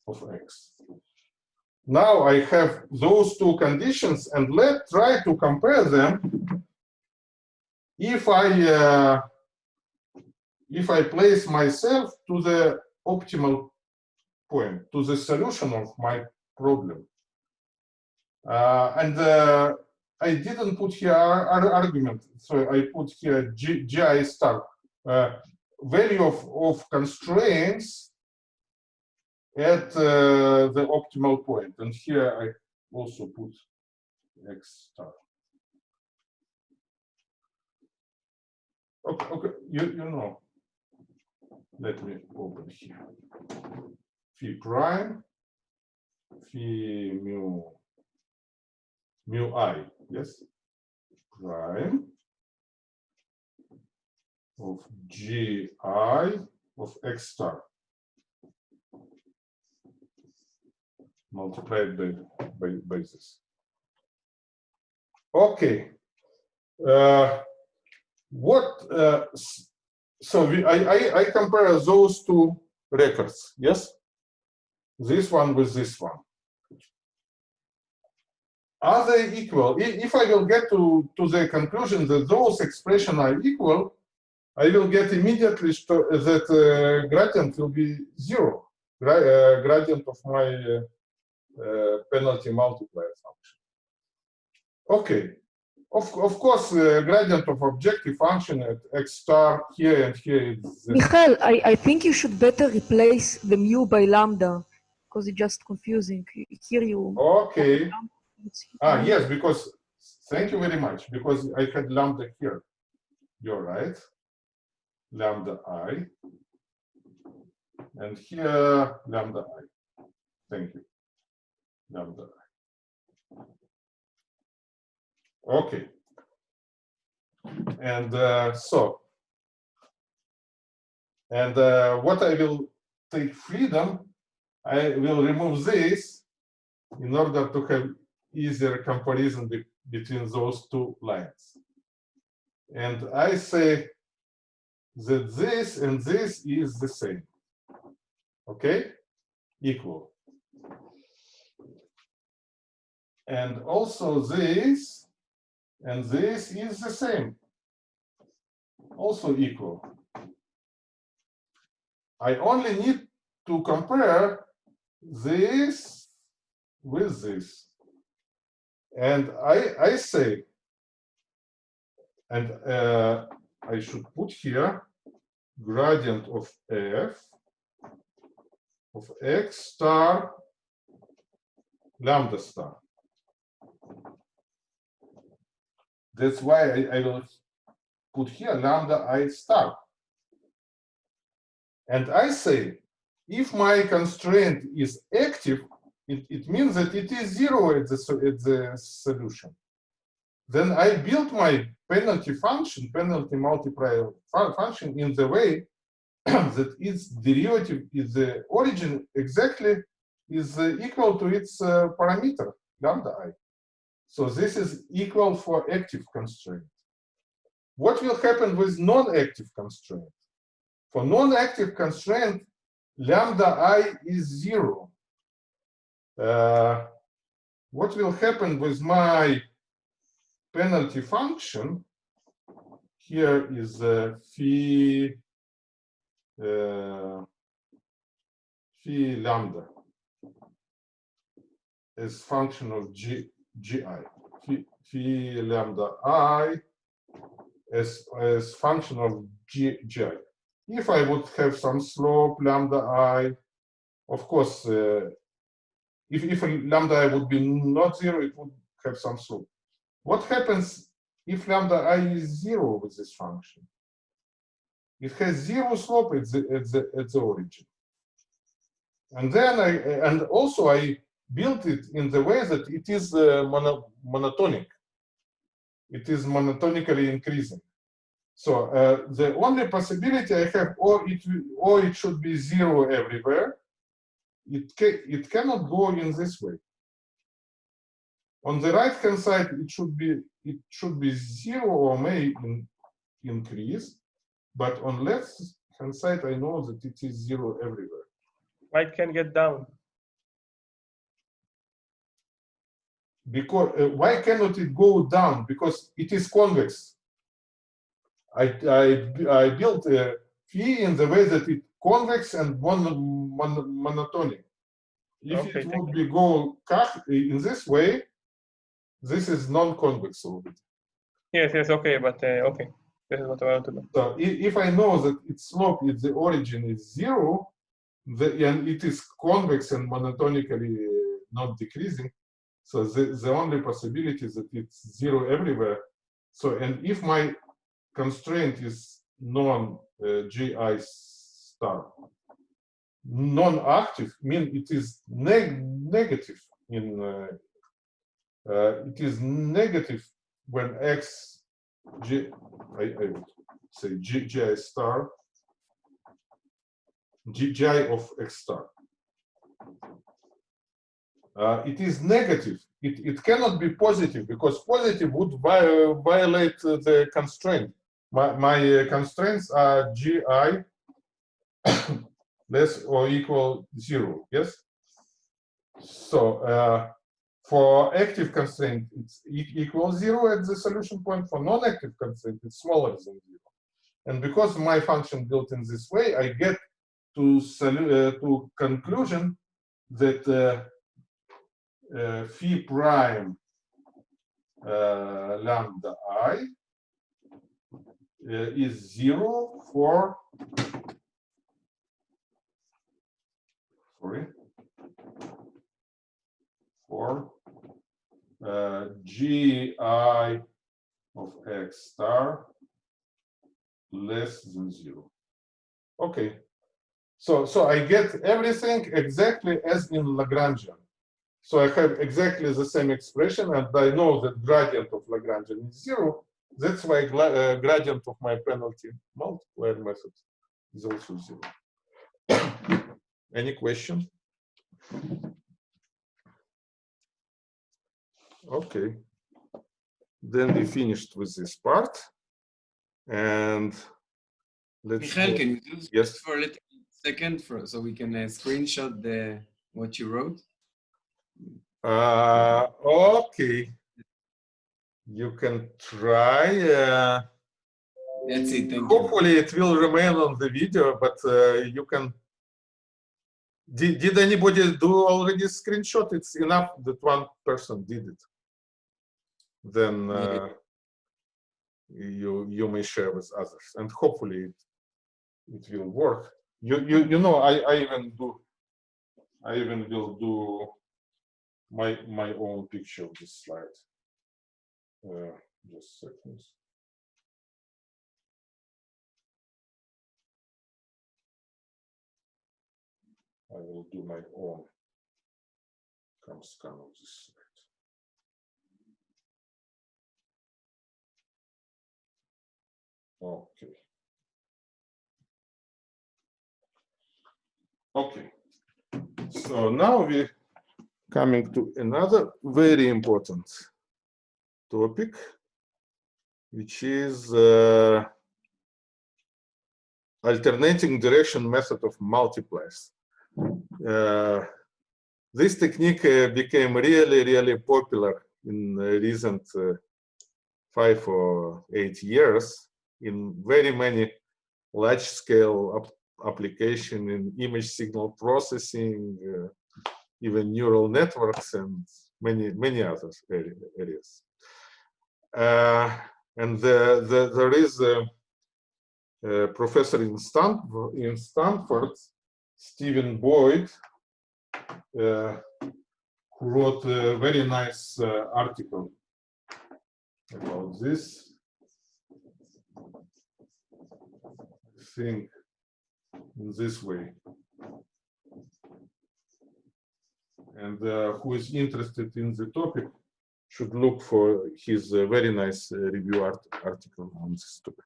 of x. Now I have those two conditions and let's try to compare them. If I uh, if I place myself to the optimal point, to the solution of my problem. Uh, and uh, I didn't put here our argument, so I put here GI star, uh, value of, of constraints at uh, the optimal point. And here I also put X star. Okay, okay, you, you know. Let me open here. Phi prime, phi mu, mu i, yes, prime of gi of x star multiplied by, by, this. Okay. Uh, what, uh, so we, I, I, I compare those two records, yes? This one with this one. Are they equal? If I will get to, to the conclusion that those expressions are equal, I will get immediately that uh, gradient will be zero, gra uh, gradient of my uh, uh penalty multiplier function. Okay, of, of course, uh, gradient of objective function at x star here and here is... Michael, I, I think you should better replace the mu by lambda because it's just confusing. Here you... Okay. Ah, yes, because, thank you very much, because I had lambda here. You're right lambda i, and here lambda i. Thank you, lambda i. Okay, and uh, so, and uh, what I will take freedom, I will remove this in order to have easier comparison be between those two lines. And I say that this and this is the same. Okay? Equal. And also this and this is the same. Also equal. I only need to compare this with this. And I, I say, and uh, I should put here gradient of f of x star lambda star. That's why I, I will put here lambda i star. And I say, if my constraint is active, it, it means that it is zero at the, at the solution. then I build my penalty function, penalty multiplier function in the way that its derivative is the origin exactly is uh, equal to its uh, parameter lambda i. So this is equal for active constraint. What will happen with non-active constraint? For non-active constraint, lambda i is zero. Uh, what will happen with my penalty function? Here is uh, phi uh, phi lambda as function of g gi phi, phi lambda i as as function of g gi. If I would have some slope lambda i, of course, uh, if if lambda i would be not zero, it would have some slope. What happens if lambda i is zero with this function? It has zero slope at the at the at the origin. And then I and also I built it in the way that it is uh, mono, monotonic. It is monotonically increasing. So uh, the only possibility I have, or it or it should be zero everywhere. It ca it cannot go in this way. On the right hand side, it should be it should be zero or may in, increase, but on left hand side, I know that it is zero everywhere. It can get down? Because uh, why cannot it go down? Because it is convex. I i i built a phi in the way that it convex and mon, mon, monotonic. If Okay, it would be go in this way this is non-convex already Yes, yes, okay, but uh, okay. This is what I want to do. so i- if i know that its slope is the origin is zero the, and it is convex and monotonically uh, not decreasing so the, the only possibility is that it's zero everywhere. So, and if my constraint is non uh, star, non-active, mean it is neg negative in, uh, uh, it is negative when X, G, I, I would say G, GI star, G, GI of X star. Uh, it is negative. It, it cannot be positive because positive would vi- violate uh, the constraint. My, my uh, constraints are gi less or equal zero. Yes. So uh, for active constraint, it's e- equal zero at the solution point. For non-active constraint, it's smaller than zero. And because my function built in this way, I get to uh, to conclusion that uh, phi prime lambda i is zero for sorry for uh, gi of x star less than zero. Okay, so so I get everything exactly as in Lagrangian. So I have exactly the same expression, and I know that gradient of Lagrangian is zero. That's why uh, gradient of my penalty multiplier method is also zero. Any question? Okay. Then we finished with this part. And let's Michael, go- can you do this Yes. for a little second for, so we can uh, screenshot the what you wrote? Uh, okay. You can try. Uh, That's it, thank you. hopefully, it will remain on the video, but uh, you can. Did, did anybody do already screenshot? It's enough that one person did it. Then uh, you you may share with others, and hopefully it, it will work. You you you know I I even do. I even will do my my own picture of this slide. Uh, just seconds. I will do my own come scan of this slide. Okay. Okay. So now we're coming to another very important topic, which is uh, alternating direction method of multipliers. Uh, this technique uh, became really, really popular in recent uh, five or eight years in very many large-scale ap application in image signal processing, uh, even neural networks and many, many other areas. Uh, and the, the, there is a, a professor in Stanford, in Stanford, Stephen Boyd, uh, who wrote a very nice uh, article about this. Think in this way. And uh, who is interested in the topic should look for his uh, very nice uh, review art article on this topic.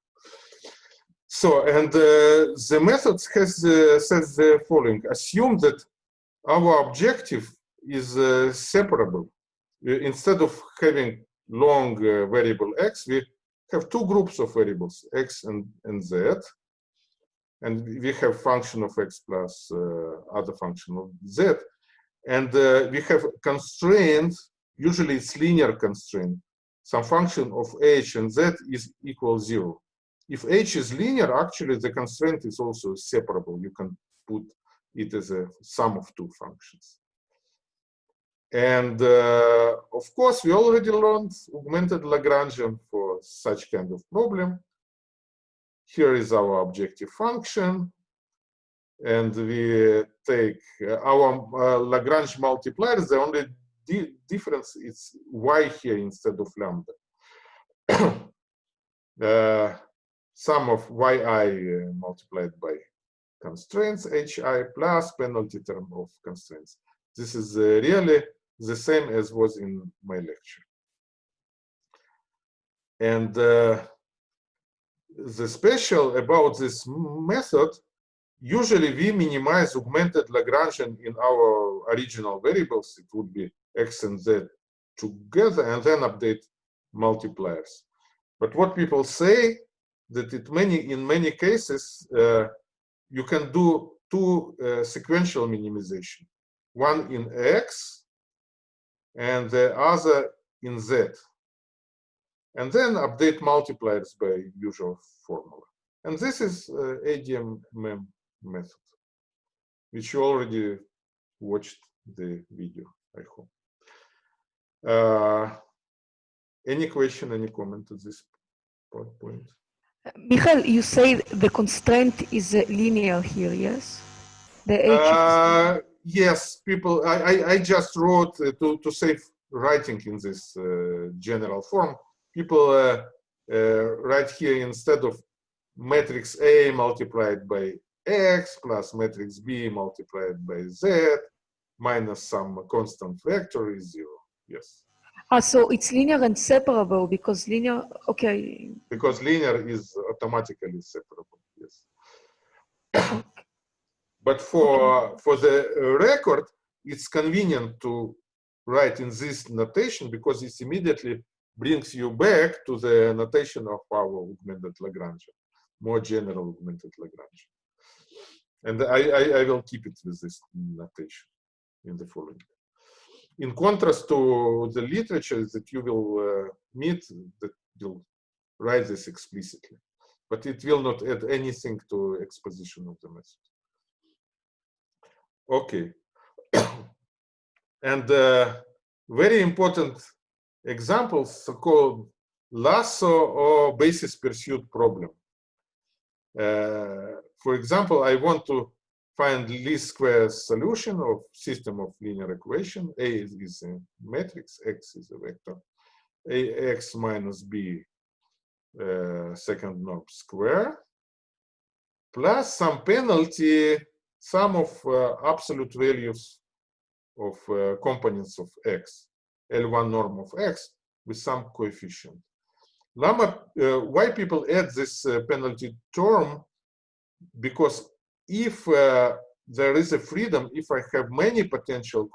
So, and uh, the method has uh, says the following: assume that our objective is separable. Instead of having long variable x, we have two groups of variables, x and, and z. And we have function of x plus uh, other function of z. And uh, we have constraints, usually it's linear constraint. Some function of h and z is equal zero. If h is linear, actually the constraint is also separable. You can put it as a sum of two functions. And uh, of course, we already learned augmented Lagrangian for such kind of problem. Here is our objective function. And we take uh, our uh, Lagrange multipliers. The only di difference is y here instead of lambda. uh, sum of yi uh, multiplied by constraints hi plus penalty term of constraints. This is really the same as was in my lecture. And uh, the special about this method, usually we minimize augmented Lagrangian in our original variables. It would be x and z together and then update multipliers. But what people say that it many in many cases uh, you can do two uh, sequential minimization, one in x and the other in Z. And then update multipliers by usual formula. And this is uh, ADM method, which you already watched the video, I hope. Uh, any question, any comment at this point? Michael, you say the constraint is linear here, yes? The H uh, yes, people, I, I, I just wrote uh, to, to save writing in this uh, general form. People uh, uh, write here instead of matrix A multiplied by X plus matrix B multiplied by Z minus some constant vector is zero. Yes. Ah, so it's linear and separable because linear, okay. Because linear is automatically separable, yes. But for, for the record, it's convenient to write in this notation because it immediately brings you back to the notation of our augmented Lagrangian, more general augmented Lagrangian. And I, I, I will keep it with this notation in the following. In contrast to the literature that you will uh, meet, that will write this explicitly, but it will not add anything to exposition of the method. Okay. and uh, very important examples so-called lasso or basis pursuit problem. Uh, for example, I want to find least square solution of system of linear equation. A is a matrix, X is a vector. A X minus B uh, second norm square plus some penalty sum of uh, absolute values of uh, components of x, L1 norm of x with some coefficient. lambda, uh, why people add this uh, penalty term? Because if uh, there is a freedom, if I have many potential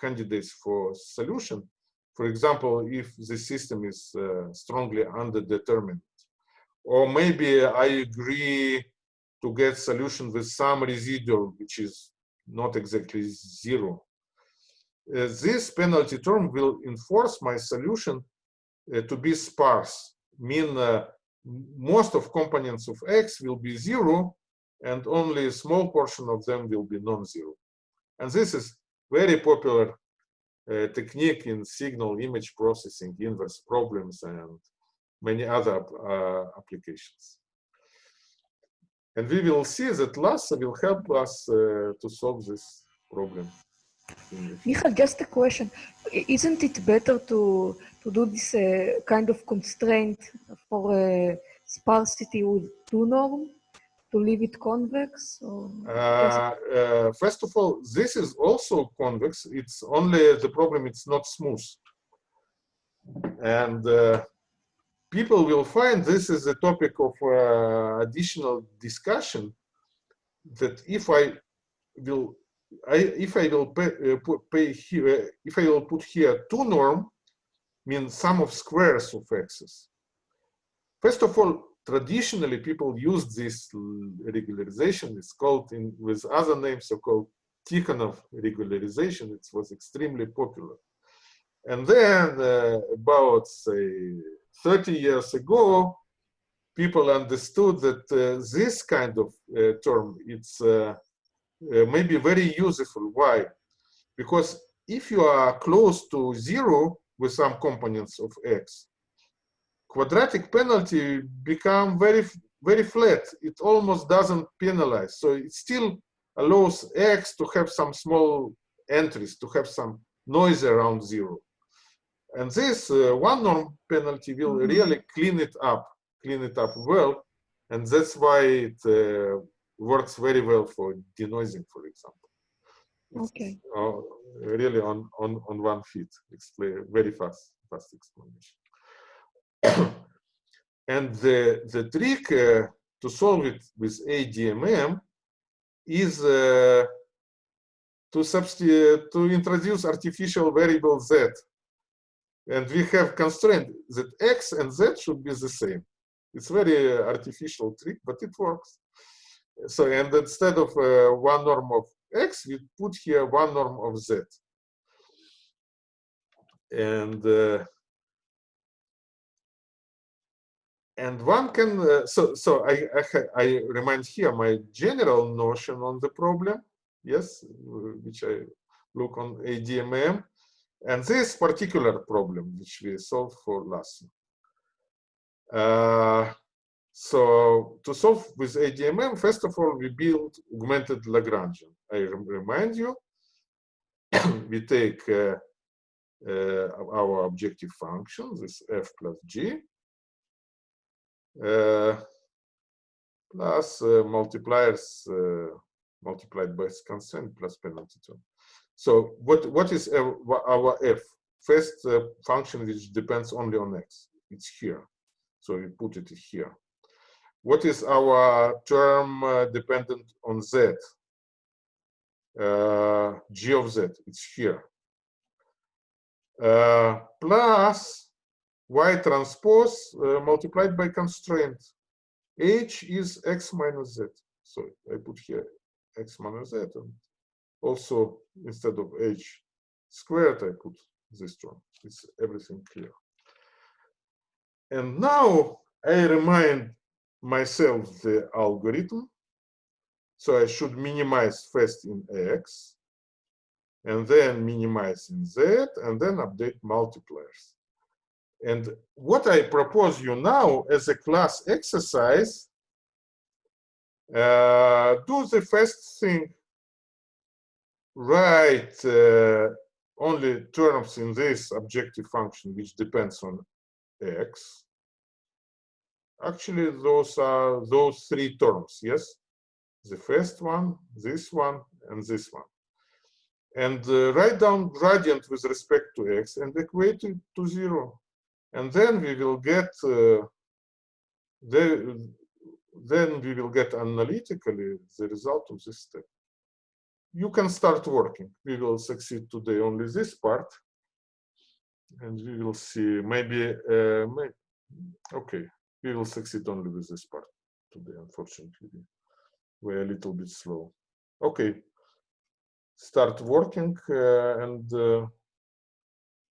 candidates for solution, for example, if the system is uh, strongly underdetermined, or maybe I agree to get solution with some residual, which is not exactly zero. Uh, this penalty term will enforce my solution uh, to be sparse, mean uh, most of components of X will be zero and only a small portion of them will be non-zero. And this is very popular uh, technique in signal image processing, inverse problems, and many other uh, applications. And we will see that Lasso will help us uh, to solve this problem. Michal, just a question. Isn't it better to, to do this uh, kind of constraint for uh, sparsity with two norm? To leave it convex? Uh, uh, first of all, this is also convex. It's only the problem, it's not smooth. And uh, people will find this is a topic of uh, additional discussion that if I will If I will uh, put, pay here, if I will put here two norm, means sum of squares of x's. First of all, traditionally people used this regularization. It's called in with other names, so-called Tikhonov regularization. It was extremely popular. And then uh, about say 30 years ago, people understood that uh, this kind of uh, term it's uh, uh, may be very useful. Why? Because if you are close to zero with some components of x, quadratic penalty become very very flat. It almost doesn't penalize. So it still allows x to have some small entries, to have some noise around zero. And this uh, one norm penalty will mm -hmm. really clean it up, clean it up well. And that's why it uh, works very well for denoising, for example. Okay. Uh, really on, on, on one feet, explain very fast, fast explanation. and the, the trick uh, to solve it with ADMM is uh, to substitute, to introduce artificial variable z. And we have constraint that x and z should be the same. It's very artificial trick, but it works. So, and instead of uh, one norm of x, we put here one norm of z. And uh, and one can uh, so so I, I, I remind here my general notion on the problem yes which i look on admm and this particular problem which we solved for last uh, so to solve with ADMM, first of all, we build augmented Lagrangian. I remind you, we take uh, uh, our objective function, this f plus g, uh, plus uh, multipliers uh, multiplied by constraint plus penalty term. So what, what is our f? First uh, function which depends only on x. It's here. So we put it here. What is our term uh, dependent on z? Uh, g of z, it's here. Uh, plus y transpose uh, multiplied by constraint. h is x minus z. So I put here x minus z and also instead of h squared I put this term. It's everything clear. And now I remind myself the algorithm. So I should minimize first in X, and then minimize in Z, and then update multipliers. And what I propose you now as a class exercise, uh, do the first thing, write uh, only terms in this objective function which depends on x actually those are those three terms, yes? The first one, this one, and this one. And uh, write down gradient with respect to x and equate it to zero. and then we will get uh, the, then we will get analytically the result of this step. You can start working. We will succeed today only this part, and we will see maybe, uh, may, okay, we will succeed only with this part today, unfortunately. We're a little bit slow. Okay, start working uh, and uh,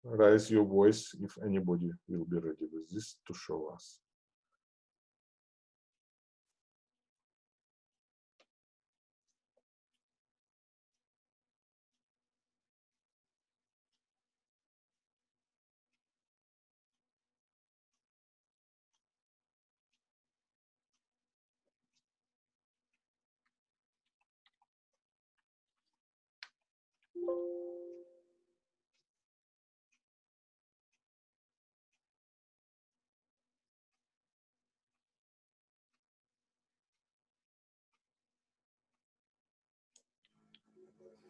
raise your voice if anybody will be ready with this to show us.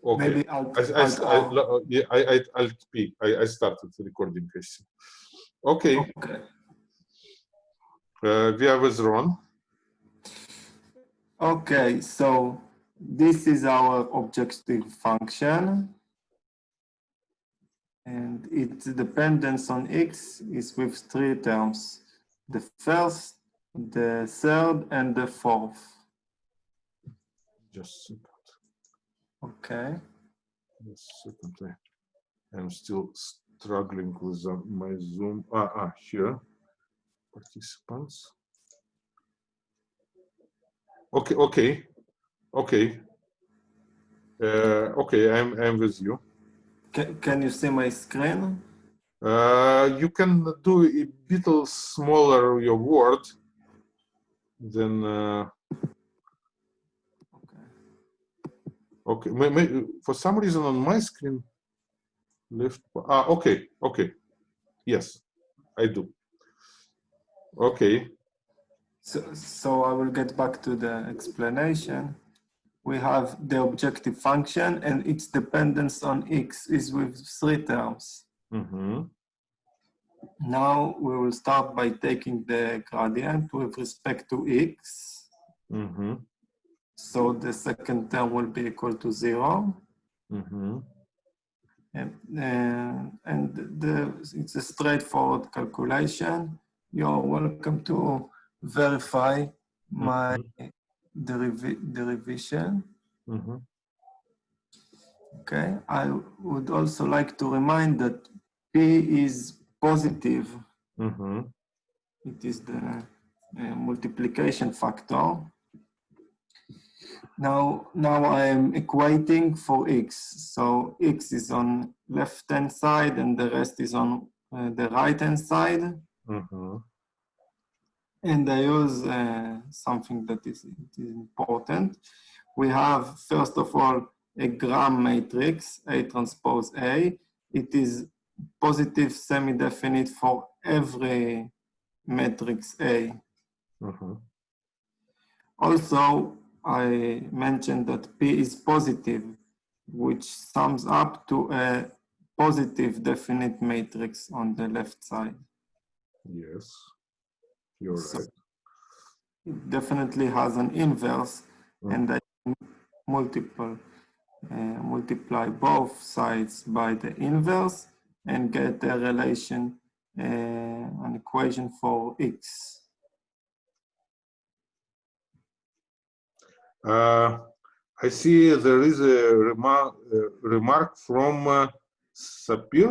Okay. Maybe I'll, I, I, I'll- I, I, I'll speak. I, I started recording. See. Okay, okay. uh, we with Ron. Okay, so this is our objective function. And its dependence on x is with three terms. The first, the third, and the fourth. Just. Okay, Just a second. I- I'm still struggling with my Zoom. Ah, ah, here. Participants. Okay, okay, okay. Uh, okay, I'm I'm with you. can, can you see my screen? Uh, you can do a bit smaller your word than uh, okay. For some reason on my screen, left. Ah, okay, okay. Yes, I do. Okay. So, so I will get back to the explanation. We have the objective function and its dependence on x is with three terms. Mm-hmm. Now we will start by taking the gradient with respect to x. Mm-hmm. So the second term will be equal to zero. Mm-hmm. And, uh, and the, it's a straightforward calculation. You're welcome to verify my derivi derivation. Mm-hmm. Okay, I would also like to remind that P is positive. Mm-hmm. It is the uh, multiplication factor. Now, now I am equating for x. So x is on left-hand side and the rest is on uh, the right-hand side. Mm-hmm. And I use uh, something that is, is important. We have, first of all, a gram matrix, A transpose A. It is positive semi-definite for every matrix A. Mm-hmm. Also, I mentioned that P is positive, which sums up to a positive definite matrix on the left side. Yes, you're So- right. It definitely has an inverse, Mm. and I multiple, uh, multiply both sides by the inverse and get a relation, uh, an equation for x. Uh, I see there is a remark, uh, remark from uh, Sapir.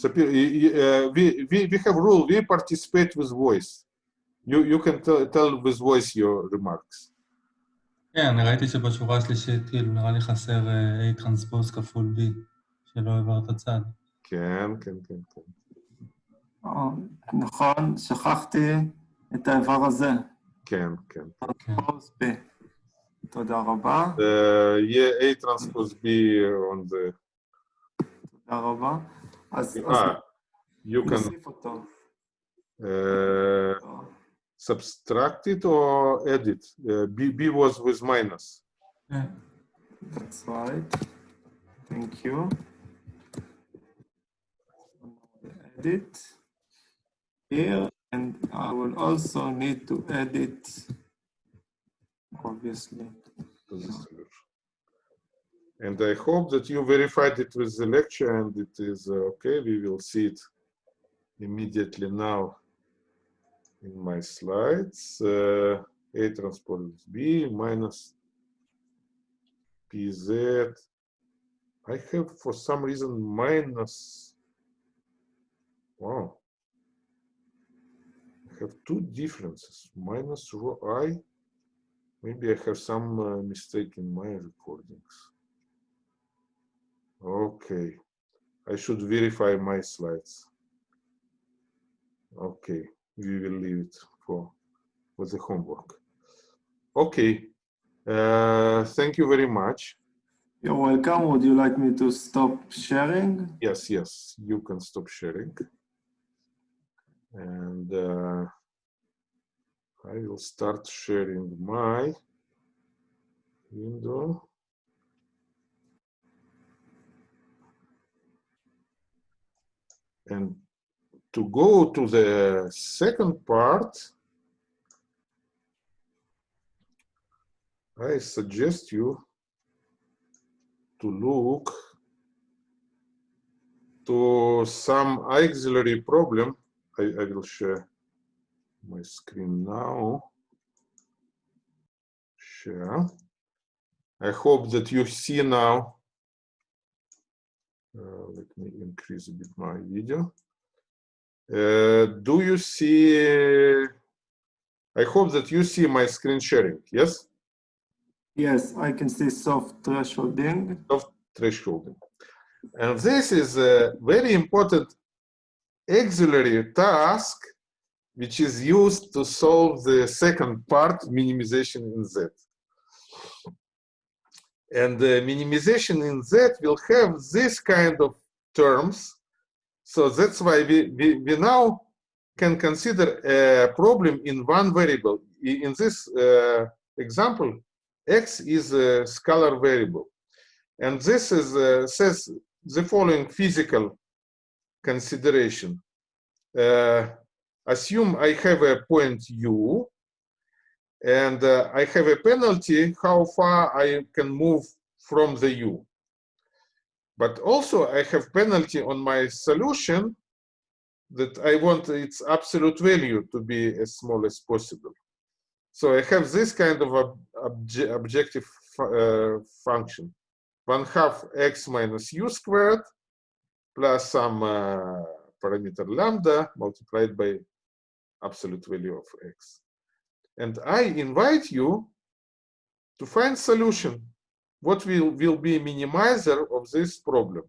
Sapir, y- y- uh, we, we, we have rule, we participate with voice. You, you can tell, tell with voice your remarks. כן, ראיתי שבשורה השלישית, כאילו, נראה לי חסר אה, A טרנספוז כפול B, שלא העברת צד. כן, כן, כן, כן. אה, נכון, שכחתי את האיבר הזה. כן, כן. כן. טרנספוז B. תודה רבה, Uh, yeah, A transpose B on the, תודה רבה. אז אז ah, you can נוסיף אותו. uh, subtract it or add it. Uh, B, B was with minus. כן. That's right. Thank you. Edit. here, and I will also need to edit, obviously. And I hope that you verified it with the lecture and it is uh, okay. We will see it immediately now in my slides. Uh, A transpose B minus PZ. I have for some reason minus, wow. I have two differences, minus rho I Maybe I have some uh, mistake in my recordings. Okay, I should verify my slides. Okay, we will leave it for, for the homework. Okay, uh, thank you very much. You're welcome. Would you like me to stop sharing? Yes, yes, you can stop sharing. And uh, I will start sharing my window. And to go to the second part, I suggest you to look to some auxiliary problem. I, I will share my screen now. Share. I hope that you see now. Uh, let me increase a bit my video. Uh, do you see? I hope that you see my screen sharing. Yes. Yes, I can see soft thresholding. Soft thresholding, and this is a very important auxiliary task which is used to solve the second part, minimization in Z. And the minimization in Z will have this kind of terms. So that's why we, we, we now can consider a problem in one variable. In this uh, example, x is a scalar variable. And this is uh, says the following physical consideration. Uh, assume I have a point u and uh, I have a penalty how far I can move from the U. But also I have penalty on my solution that I want its absolute value to be as small as possible. So I have this kind of ob obje objective uh, function. One half x minus u squared plus some uh, parameter lambda multiplied by absolute value of x. And I invite you to find solution. What will, will be minimizer of this problem?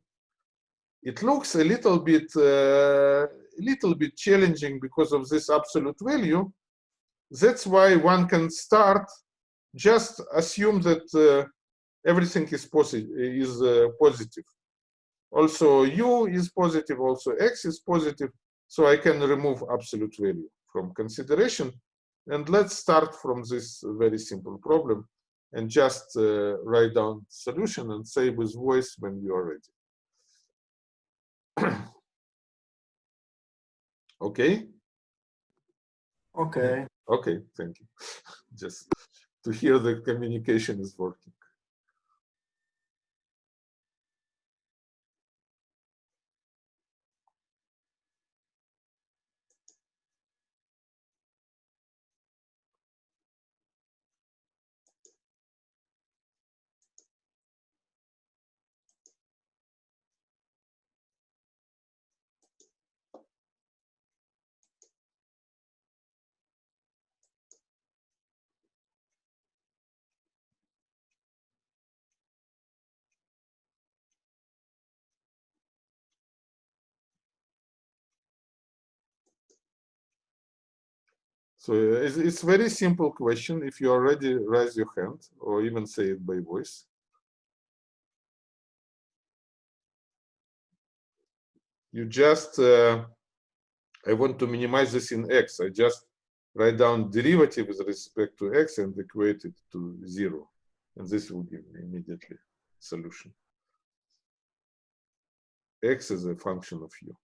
It looks a little bit, uh, little bit challenging because of this absolute value. That's why one can start just assume that uh, everything is positive. Is uh, positive. Also, u is positive. Also, x is positive. So I can remove absolute value from consideration and let's start from this very simple problem and just uh, write down solution and say with voice when you are ready. okay? Okay. Okay, thank you. just to hear the communication is working. So it's, it's very simple question. If you already raise your hand or even say it by voice. You just, uh, I want to minimize this in x. I just write down derivative with respect to x and equate it to zero. And this will give me immediately solution. x is a function of u.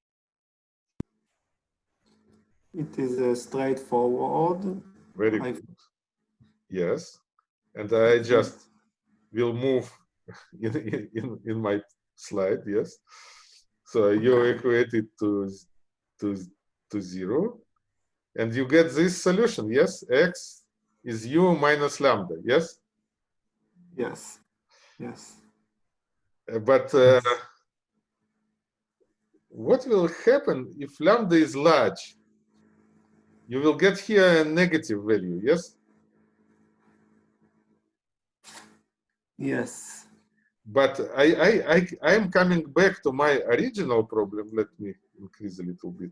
It is a straightforward. Very I- good. Yes. And I just will move in, in, in my slide, yes. So you equate it to, to, to zero and you get this solution, yes? X is u minus lambda, yes? Yes. Yes. Uh, But uh, what will happen if lambda is large? You will get here a negative value, yes? Yes. But I, I, I, I am coming back to my original problem. Let me increase a little bit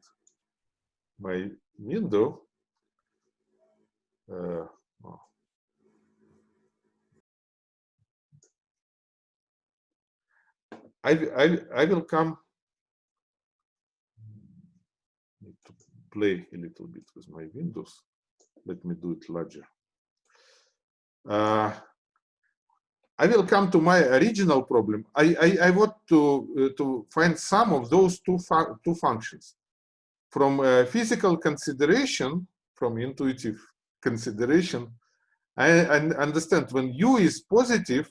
my window. Uh, oh. I, I, I will come need to play a little bit with my windows. Let me do it larger. Uh, I will come to my original problem. I, I, I want to, uh, to find sum of those two, fu- two functions. From uh, physical consideration, from intuitive consideration, I, I understand when u is positive,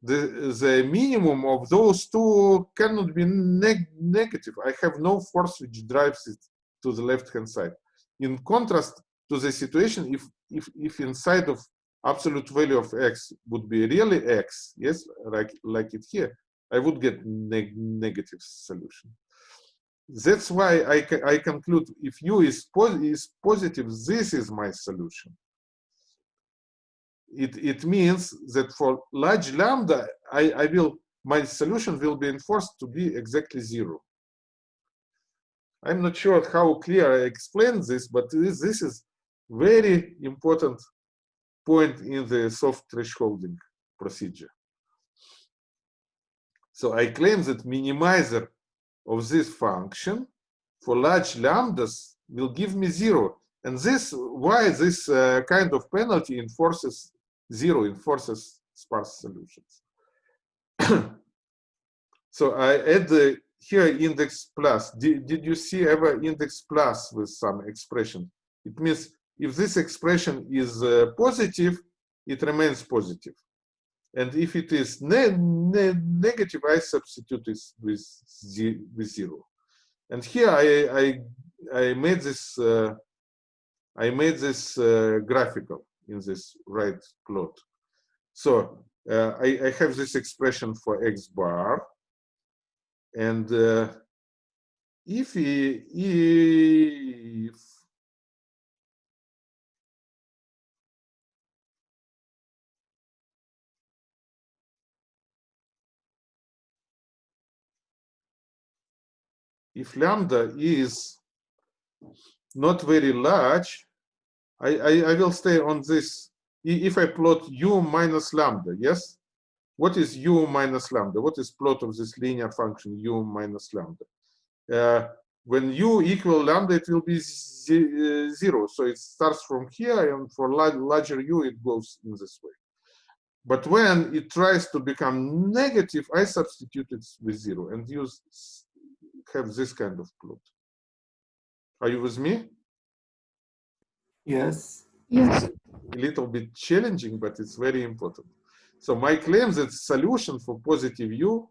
the, the minimum of those two cannot be neg negative. I have no force which drives it to the left-hand side. In contrast to the situation, if, if, if inside of absolute value of x would be really x, yes, like, like it here, I would get neg negative solution. That's why I, ca- I conclude if u is, pos is positive, this is my solution. It, it means that for large lambda, I, I will, my solution will be enforced to be exactly zero. I'm not sure how clear I explained this, but this, this is very important point in the soft thresholding procedure. So I claim that minimizer of this function for large lambdas will give me zero. And this, why this uh, kind of penalty enforces zero, enforces sparse solutions. so I add the here index plus. Did, did you see ever index plus with some expression? It means if this expression is uh, positive, it remains positive. And if it is ne ne negative, I substitute it with, with zero. And here I, I, I made this, uh, I made this uh, graphical in this right plot. So uh, I, I have this expression for x bar. And uh, if, if if lambda is not very large, I, I, I will stay on this. If I plot u minus lambda, yes? What is u minus lambda? What is plot of this linear function u minus lambda? Uh, when u equal lambda, it will be ze- uh, zero. So it starts from here, and for larger u, it goes in this way. But when it tries to become negative, I substitute it with zero and use have this kind of plot. Are you with me? Yes. Yes. A little bit challenging, but it's very important. So my claim that solution for positive u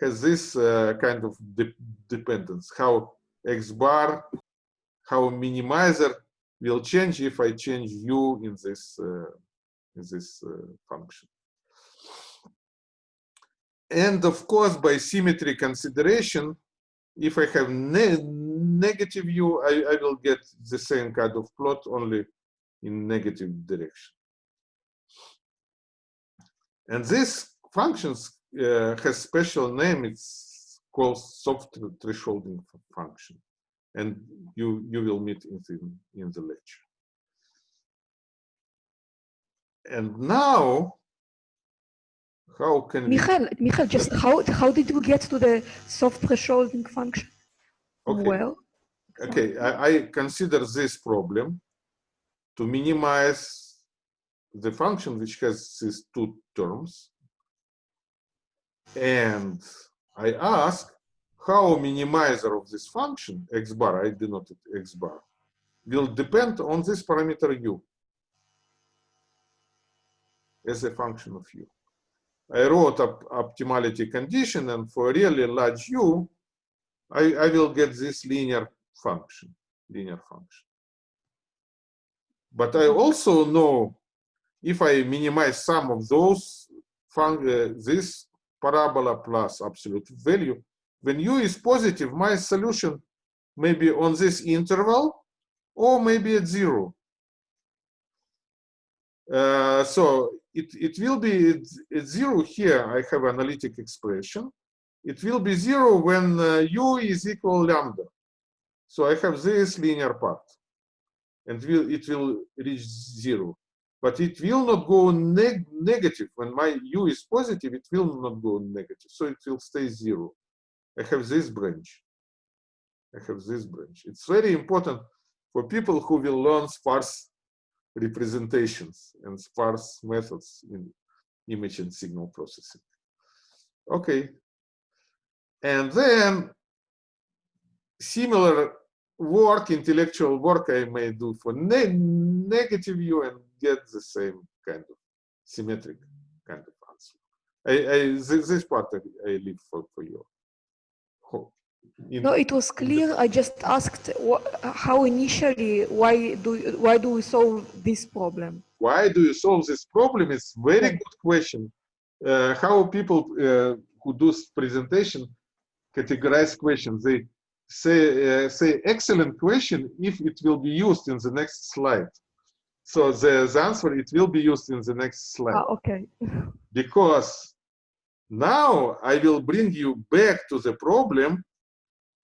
has this uh, kind of de dependence, how x bar, how minimizer will change if I change u in this, uh, in this uh, function. And of course, by symmetry consideration, if I have ne negative u, I, I will get the same kind of plot only in negative direction. And this functions uh, has special name. It's called soft thresholding function, and you you will meet in in the lecture. And now, how can we? Michael, Michael, just how how did we get to the soft thresholding function? Okay. Well, Okay, I, I consider this problem to minimize the function which has these two terms. And I ask how minimizer of this function, x bar, I denoted x bar, will depend on this parameter u as a function of u. I wrote up optimality condition, and for really large u, I, I will get this linear function, linear function. But I mm-hmm. also know if I minimize sum of those, uh, this parabola plus absolute value, when u is positive, my solution may be on this interval or maybe at zero. Uh, so it, it will be at, at zero here, I have analytic expression. It will be zero when uh, u is equal lambda. So I have this linear part and will, it will reach zero. But it will not go neg negative. When my u is positive, it will not go negative. So it will stay zero. I have this branch. I have this branch. It's very important for people who will learn sparse representations and sparse methods in image and signal processing. Okay. And then similar work, intellectual work I may do for ne negative u and get the same kind of symmetric kind of answer. I, I this, this part I, I leave for, for you. In no, it was clear. I just asked how initially, why do why do we solve this problem? Why do you solve this problem? It's very good question. Uh, how people uh, who do presentation categorize questions? They say uh, say excellent question if it will be used in the next slide. So the, the answer it will be used in the next slide. Ah, okay. because now I will bring you back to the problem.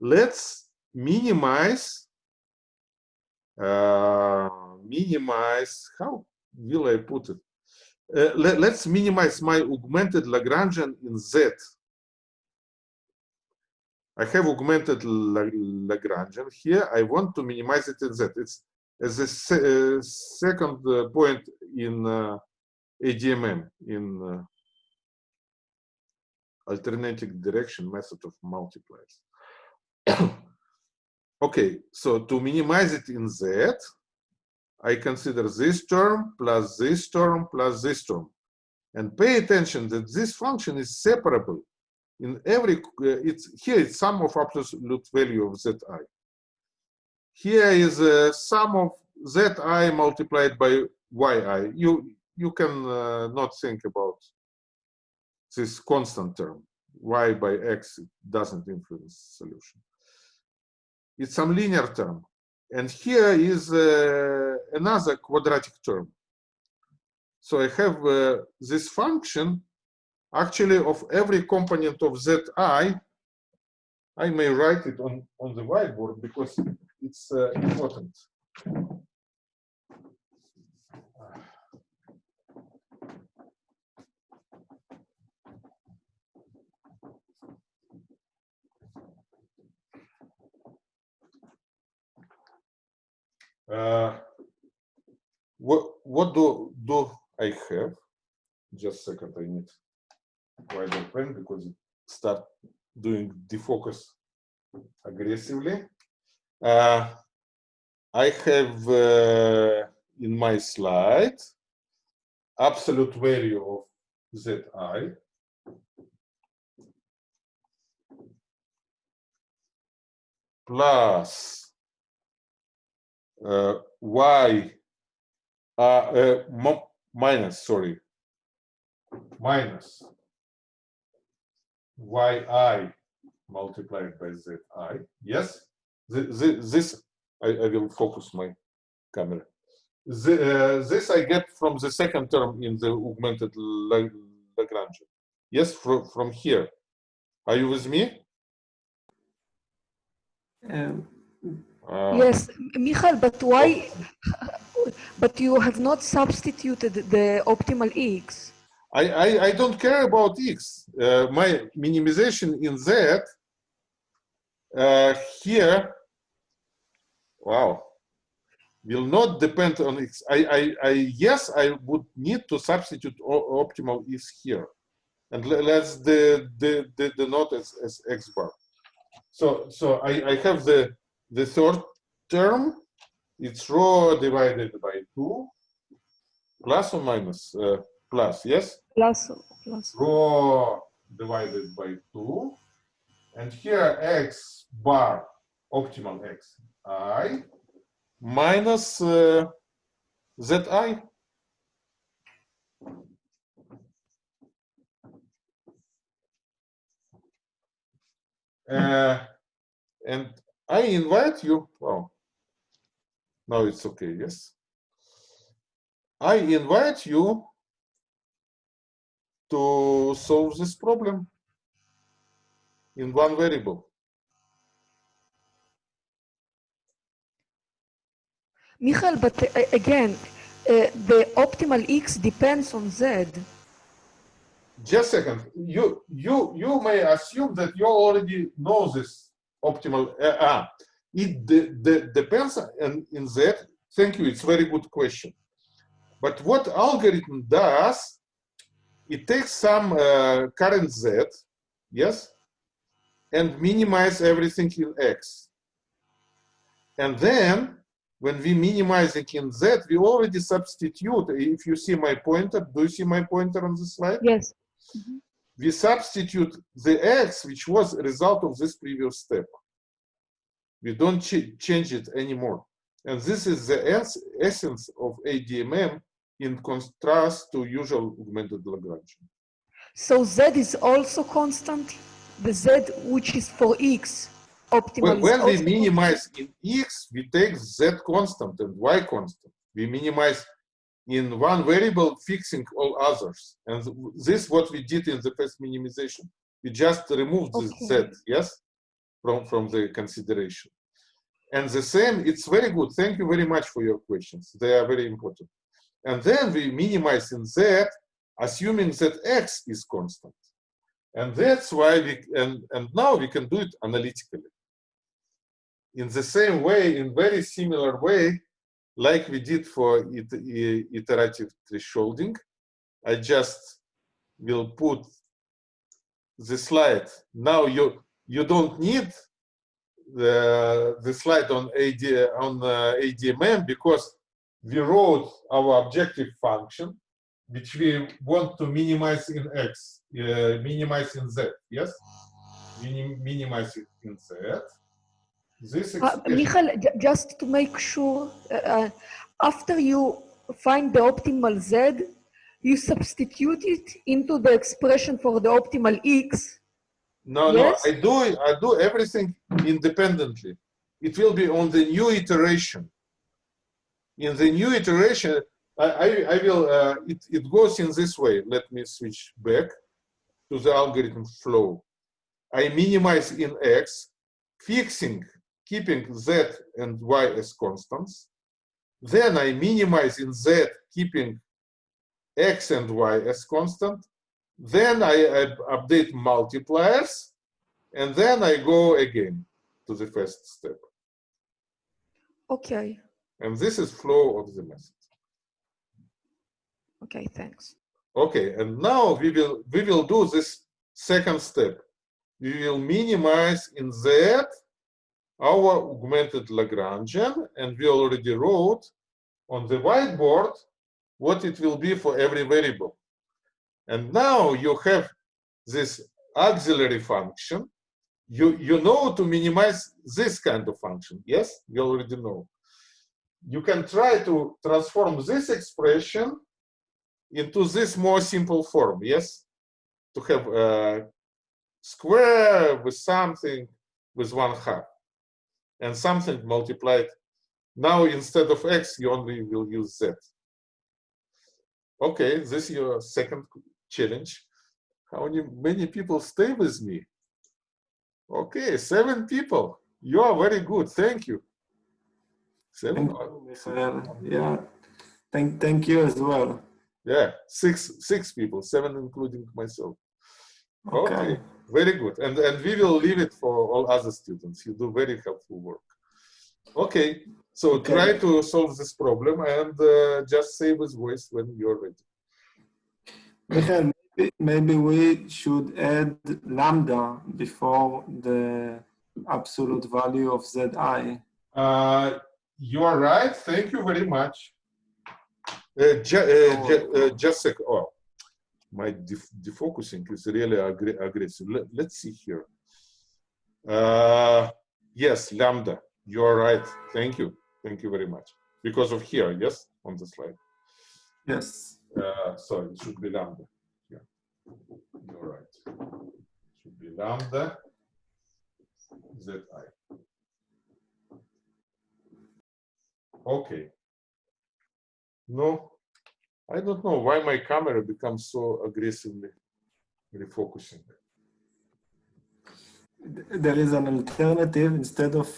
Let's minimize uh, minimize how will I put it? Uh, let, let's minimize my augmented Lagrangian in Z. I have augmented Lagrangian here. I want to minimize it in Z. It's as a se second uh, point in uh, ADMM in uh, alternating direction method of multipliers okay, so to minimize it in Z, I consider this term plus this term plus this term. And pay attention that this function is separable. In every, uh, it's here it's sum of absolute value of zi. Here is a sum of zi multiplied by yi. You, you can uh, not think about this constant term. y by x doesn't influence solution it's some linear term. And here is uh, another quadratic term. So I have uh, this function actually of every component of zi. I may write it on, on the whiteboard because it's uh, important. Uh, what what do do I have? Just a second, I need wider pen because it start doing defocus aggressively. Uh, I have uh, in my slide absolute value of zi plus uh, y uh, uh, minus, sorry, minus yi multiplied by zi. Yes, this, this I, I will focus my camera. The, uh, this I get from the second term in the augmented Lagrangian. Yes, from, from here. Are you with me? Um, uh, yes, Michael, but why? But you have not substituted the optimal x. I, I, I don't care about x. Uh, my minimization in Z uh, here, wow, will not depend on x. I, I, I yes, I would need to substitute optimal x here, and let's the the the, the note as, as x bar. So so I, I have the the third term. It's rho divided by 2 plus or minus uh, plus yes? Plus, plus. rho divided by 2 and here x bar optimal x i minus uh, zi Uh, and I invite you, oh, now it's okay, yes. I invite you to solve this problem in one variable. Michael, but uh, again, uh, the optimal x depends on z. Just a second. You you you may assume that you already know this optimal. Uh, ah, it de de depends on in that. Thank you. It's very good question. But what algorithm does? It takes some uh, current z, yes, and minimize everything in x. And then when we minimizing in z, we already substitute. If you see my pointer, do you see my pointer on the slide? Yes. we substitute the x, which was a result of this previous step. We don't ch change it anymore. And this is the es essence of ADMM in contrast to usual augmented Lagrangian. So z is also constant? The z which is for x, optimal When, we minimize in x, we take z constant and y constant. We minimize in one variable, fixing all others. And this what we did in the first minimization. We just removed the Okay. z, yes, from, from the consideration. And the same, it's very good. Thank you very much for your questions. They are very important. And then we minimize in z, assuming that x is constant. And that's why we, and, and now we can do it analytically. In the same way, in very similar way, like we did for iterative thresholding, I just will put the slide. Now you you don't need the the slide on AD on uh, ADMM because we wrote our objective function, which we want to minimize in x, uh, minimize in z. Yes, Minim, minimize it in z. This Uh. Michael, just to make sure, uh, uh, after you find the optimal z, you substitute it into the expression for the optimal x. No, Yes? no, I do I do everything independently. It will be on the new iteration. In the new iteration, I, I, I will, uh, it, it goes in this way. Let me switch back to the algorithm flow. I minimize in X, fixing, keeping Z and Y as constants. Then I minimize in Z, keeping X and Y as constant. Then I, I update multipliers, and then I go again to the first step. Okay, And this is flow of the method. okay, thanks. Okay, and now we will we will do this second step. We will minimize in Z our augmented Lagrangian, and we already wrote on the whiteboard what it will be for every variable. And now you have this auxiliary function. You, you know to minimize this kind of function. Yes, you already know. You can try to transform this expression into this more simple form. Yes, to have a square with something with one half and something multiplied. Now instead of x, you only will use z. Okay, this is your second challenge. How many, many people stay with me? Okay, seven people. You are very good. Thank you. Seven. Thank you. Yeah, thank, thank you as well. Yeah, six six people, seven including myself. Okay. Okay, very good. And and we will leave it for all other students. You do very helpful work. Okay, so Okay. try to solve this problem and uh, just say with voice when you're ready. Michael, maybe, maybe we should add lambda before the absolute value of zi. Uh, You are right. Thank you very much. Uh, ju uh, ju uh, just a sec. Oh, my def defocusing is really aggr aggressive. Let, let's see here. Uh, yes, lambda. You are right. Thank you. Thank you very much. Because of here, yes, on the slide. Yes. Uh, sorry, it should be lambda. Yeah, you're right. should be lambda zi. Okay. No, I don't know why my camera becomes so aggressively refocusing. There is an alternative instead of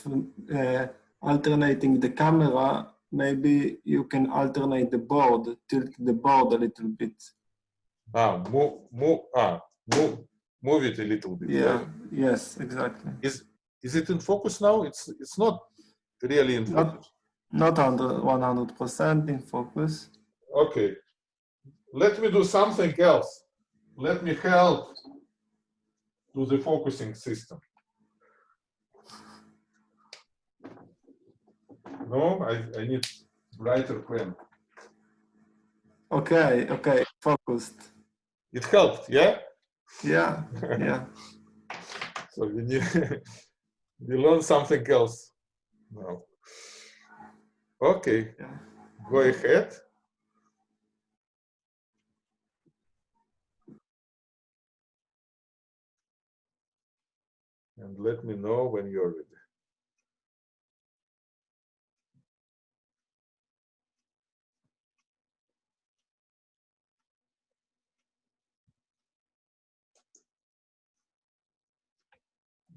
uh, alternating the camera. Maybe you can alternate the board, tilt the board a little bit. Ah, move, move, ah, move, move it a little bit. Yeah. Yes. Exactly. Is is it in focus now? It's it's not really in focus. Not- Not under 100% in focus. Okay. Let me do something else. Let me help to the focusing system. No, I, I need brighter pen. Okay. Okay. Focused. It helped, yeah? Yeah. Yeah. So we need we learn something else now. Okay, Yeah. go ahead. And let me know when you're ready.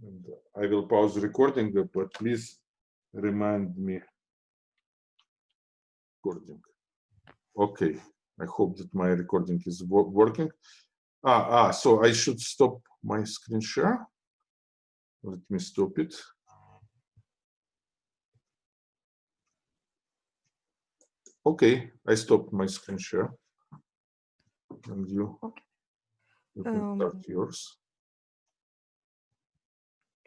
And I will pause the recording, but please remind me. Recording. Okay, I hope that my recording is working. Ah, ah, so I should stop my screen share. Let me stop it. Okay, I stopped my screen share. And you, Okay. you can start Um, yours.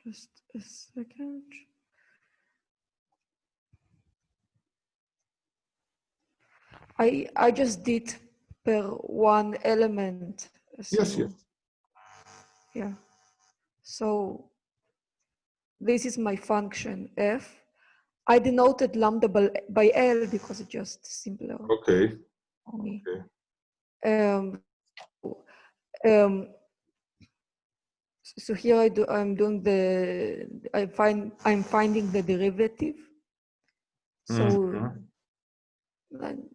Just a second. I I just did per one element. Yes, so, yes. Yeah. So this is my function f. I denoted lambda by, L because it's just simpler Okay, for me. okay. Um, um, so here I do, I'm doing the, I find, I'm finding the derivative. So, Mhm. then-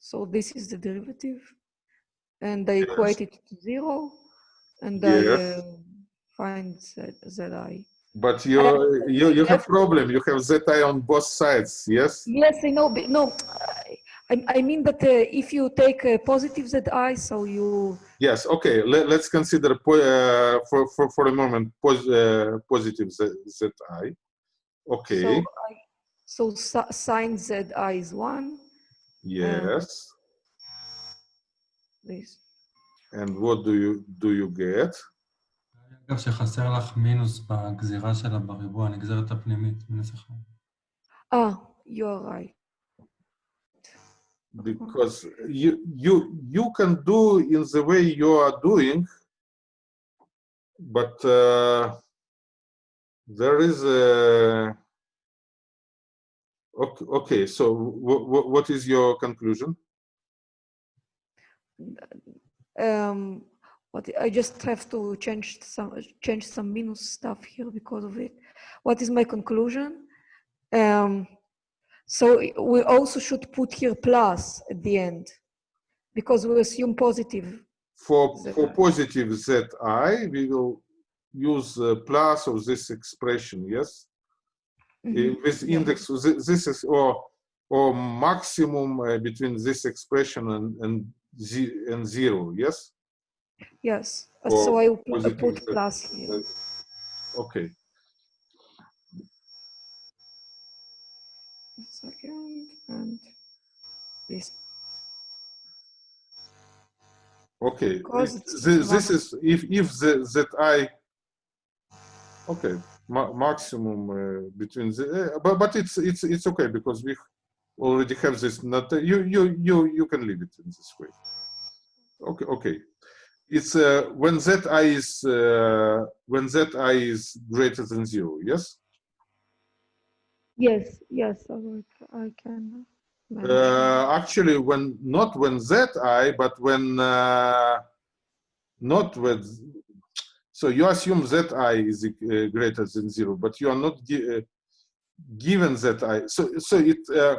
so this is the derivative. And I equate it to zero and I Yes. uh, find Z, Zi. But you, you, you have problem. You have Zi on both sides, yes? Yes, I know, but no, I, I- mean that uh, if you take a positive Zi, so you, Yes, okay. Let, let's consider po- uh, for, for, for a moment pos, uh, positive Zi. Okay, so I, so si- sign Zi is one, yes. this. And what do you do you get? אגב, שחסר לך מינוס בגזירה שלה בריבוע, הנגזרת הפנימית, מינוס אחד. Ah, you're right. Because you you you can do in the way you are doing, but uh, there is a okay. okay so w- what is your conclusion? Um, what I just have to change some change some minus stuff here because of it. What is my conclusion? Um, so we also should put here plus at the end because we assume positive. For Zi. for positive zi, we will use uh, plus of this expression. Yes. In this Yeah. index this is or or maximum uh, between this expression and and, and zero yes Yes. uh, So I put plus here. okay Second and this. okay Because It- this is if if the that i okay ma maximum uh, between the, uh, but, but it's, it's, it's okay because we already have this, not, you, you, you, you can leave it in this way. Okay, okay. It's uh, when that i is, uh, when that i is greater than zero, yes? Yes, yes, I, I can. Uh, actually, when not when zi, but when uh, not with. So you assume that i is uh, greater than zero, but you are not gi uh, given zi. So so it uh,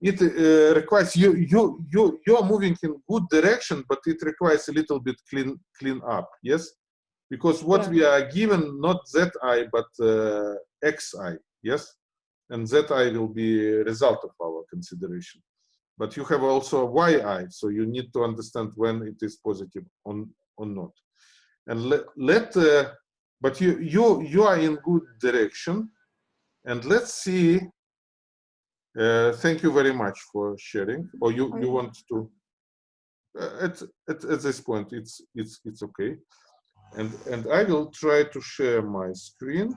it uh, requires you you you you are moving in good direction, but it requires a little bit clean clean up. Yes, because what Yeah. we are given not zi but uh, xi. Yes and that i will be a result of our consideration but you have also a yi so you need to understand when it is positive on or not and let, let uh, but you you you are in good direction and let's see uh, thank you very much for sharing or you you want to uh, at, at at this point it's it's it's okay and and i will try to share my screen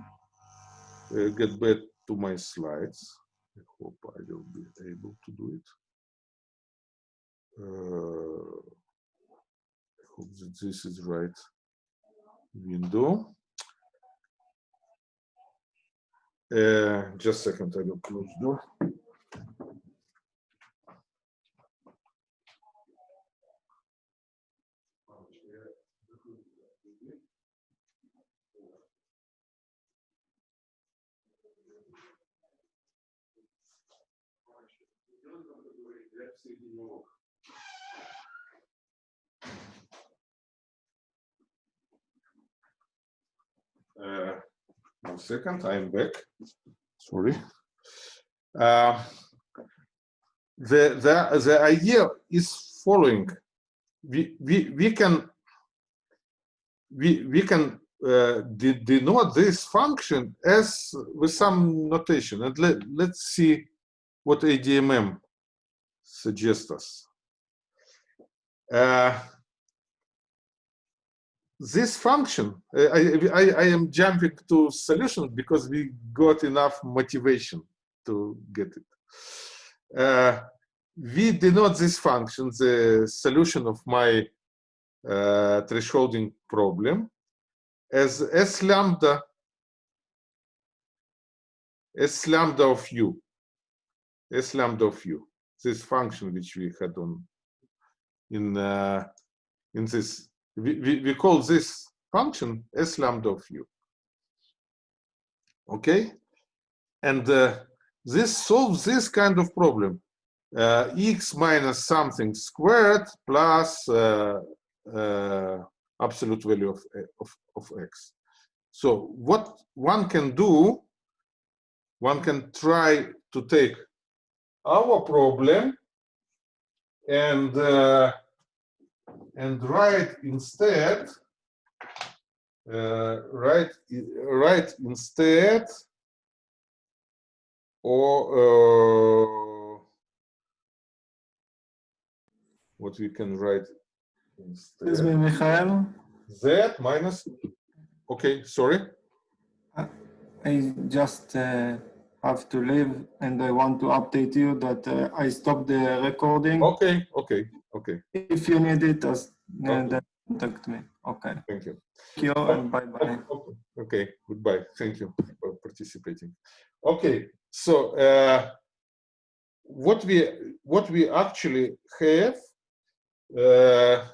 uh, get back to my slides. I hope I will be able to do it. Uh, I hope that this is right window. Uh, just a second, I will close door. Uh, one second, I'm back. Sorry. Uh, the the the idea is following. We we we can we we can uh, de- denote this function as with some notation, and let let's see what ADMM suggests us. Uh, this function, uh, I, I, I am jumping to solutions because we got enough motivation to get it. Uh, we denote this function, the solution of my uh, thresholding problem, as S lambda, S lambda of u, S lambda of u, this function which we had on in uh, in this we, we, we call this function s lambda of u. Okay, and uh, this solves this kind of problem: uh, x minus something squared plus uh, uh, absolute value of, of of x. So what one can do, one can try to take our problem and uh, and write instead uh, write write instead or uh, what we can write Excuse me, instead Michael. z minus okay sorry I just uh, have to leave and I want to update you that uh, I stopped the recording. okay okay okay If you need it, just uh, Okay. contact me. Okay. thank you Thank you and bye bye. Okay, Okay, goodbye. Thank you for participating. Okay, so uh, what we what we actually have, uh,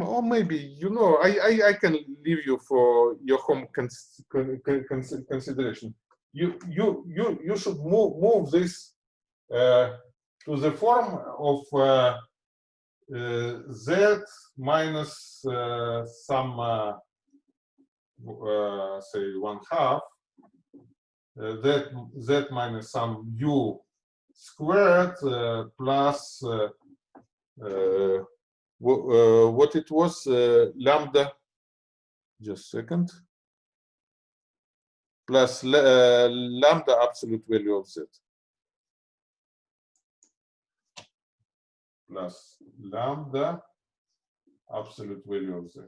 or maybe you know, I I, I can leave you for your home cons con con- cons- consideration. You you you you should move move this uh, to the form of. Uh, uh, z minus uh, some uh, uh, say one half uh, that z minus some u squared uh, plus uh, uh, uh, what it was lambda just second plus lambda absolute value of z plus lambda absolute value of z.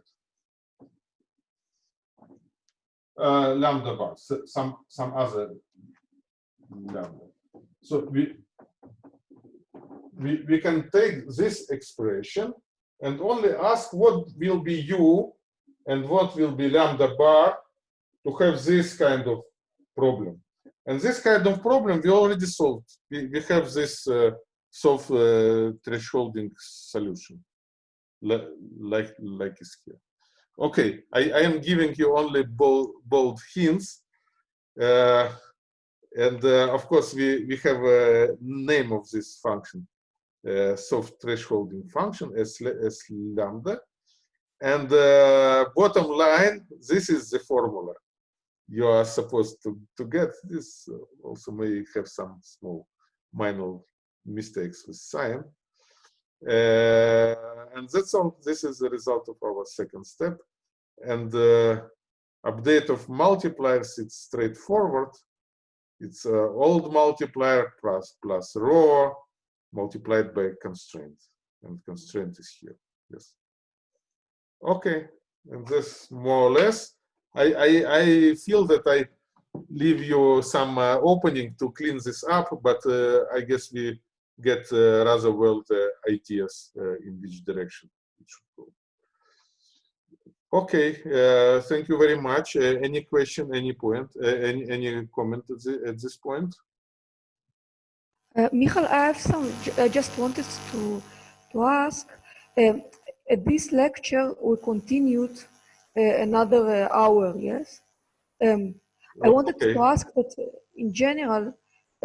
uh, lambda bar, some some other lambda. So we we we can take this expression and only ask what will be u and what will be lambda bar to have this kind of problem. And this kind of problem we already solved. We, we have this uh, solve uh, thresholding solution li- like like is here. Okay, I, I am giving you only bold, hints. Uh, and uh, of course, we, we have a name of this function, uh, soft thresholding function as, as lambda. And uh, bottom line, this is the formula you are supposed to, to get. This also may have some small minor mistakes with sign. Uh, and that's all. This is the result of our second step. And uh, update of multipliers, it's straightforward. It's uh, old multiplier plus plus rho multiplied by constraint. And constraint is here. Yes. Okay. And this more or less. I, I, I feel that I leave you some uh, opening to clean this up, but uh, I guess we get uh, rather well the ideas uh, in which direction it should go. Okay, uh, thank you very much. Uh, any question, any point, uh, any, any comment at, the, at this point? Uh, Michal, I have some, I just wanted to, to ask, um, at this lecture, we continued uh, another uh, hour, yes? Um, I wanted Okay. to ask that uh, in general,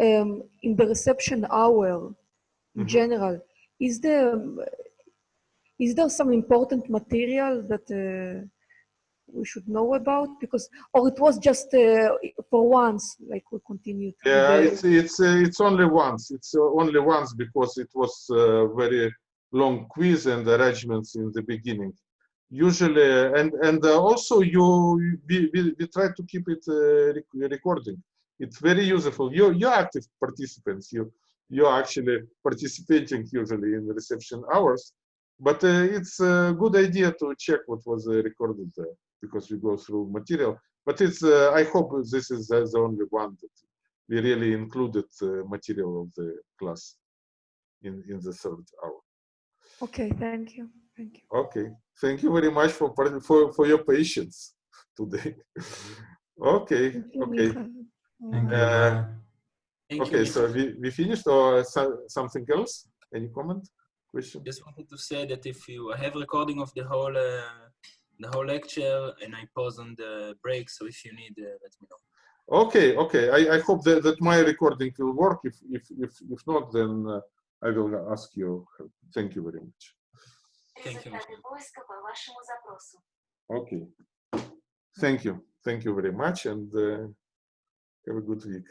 um, in the reception hour, in Mhm. general, is there, is there some important material that uh, we should know about? Because, or it was just uh, for once, like we continued. Yeah, it's it's uh, it's only once. It's uh, only once because it was a very long quiz and arrangements in the beginning. Usually, and and uh, also you we, we, we try to keep it uh, rec- recording. It's very useful. You you're active participants. You you're actually participating usually in the reception hours. But uh, it's a good idea to check what was uh, recorded there because we go through material. But it's uh, I hope this is uh, the only one that we really included uh, material of the class in, in the third hour. Okay, thank you, thank you. Okay, thank you very much for part- for, for your patience today. okay, Thank you, okay, Michal. Thank you. Uh, bye. Thank you, okay, so we, we finished or so, something else? Any comment, question? Just wanted to say that if you have recording of the whole uh, the whole lecture and I pause on the break, so if you need, uh, let me know. Okay, okay. I, I hope that, that my recording will work. If if if, if not, then uh, I will ask you. Thank you very much. Thank you. Okay. Thank you. Thank you very much and uh, have a good week.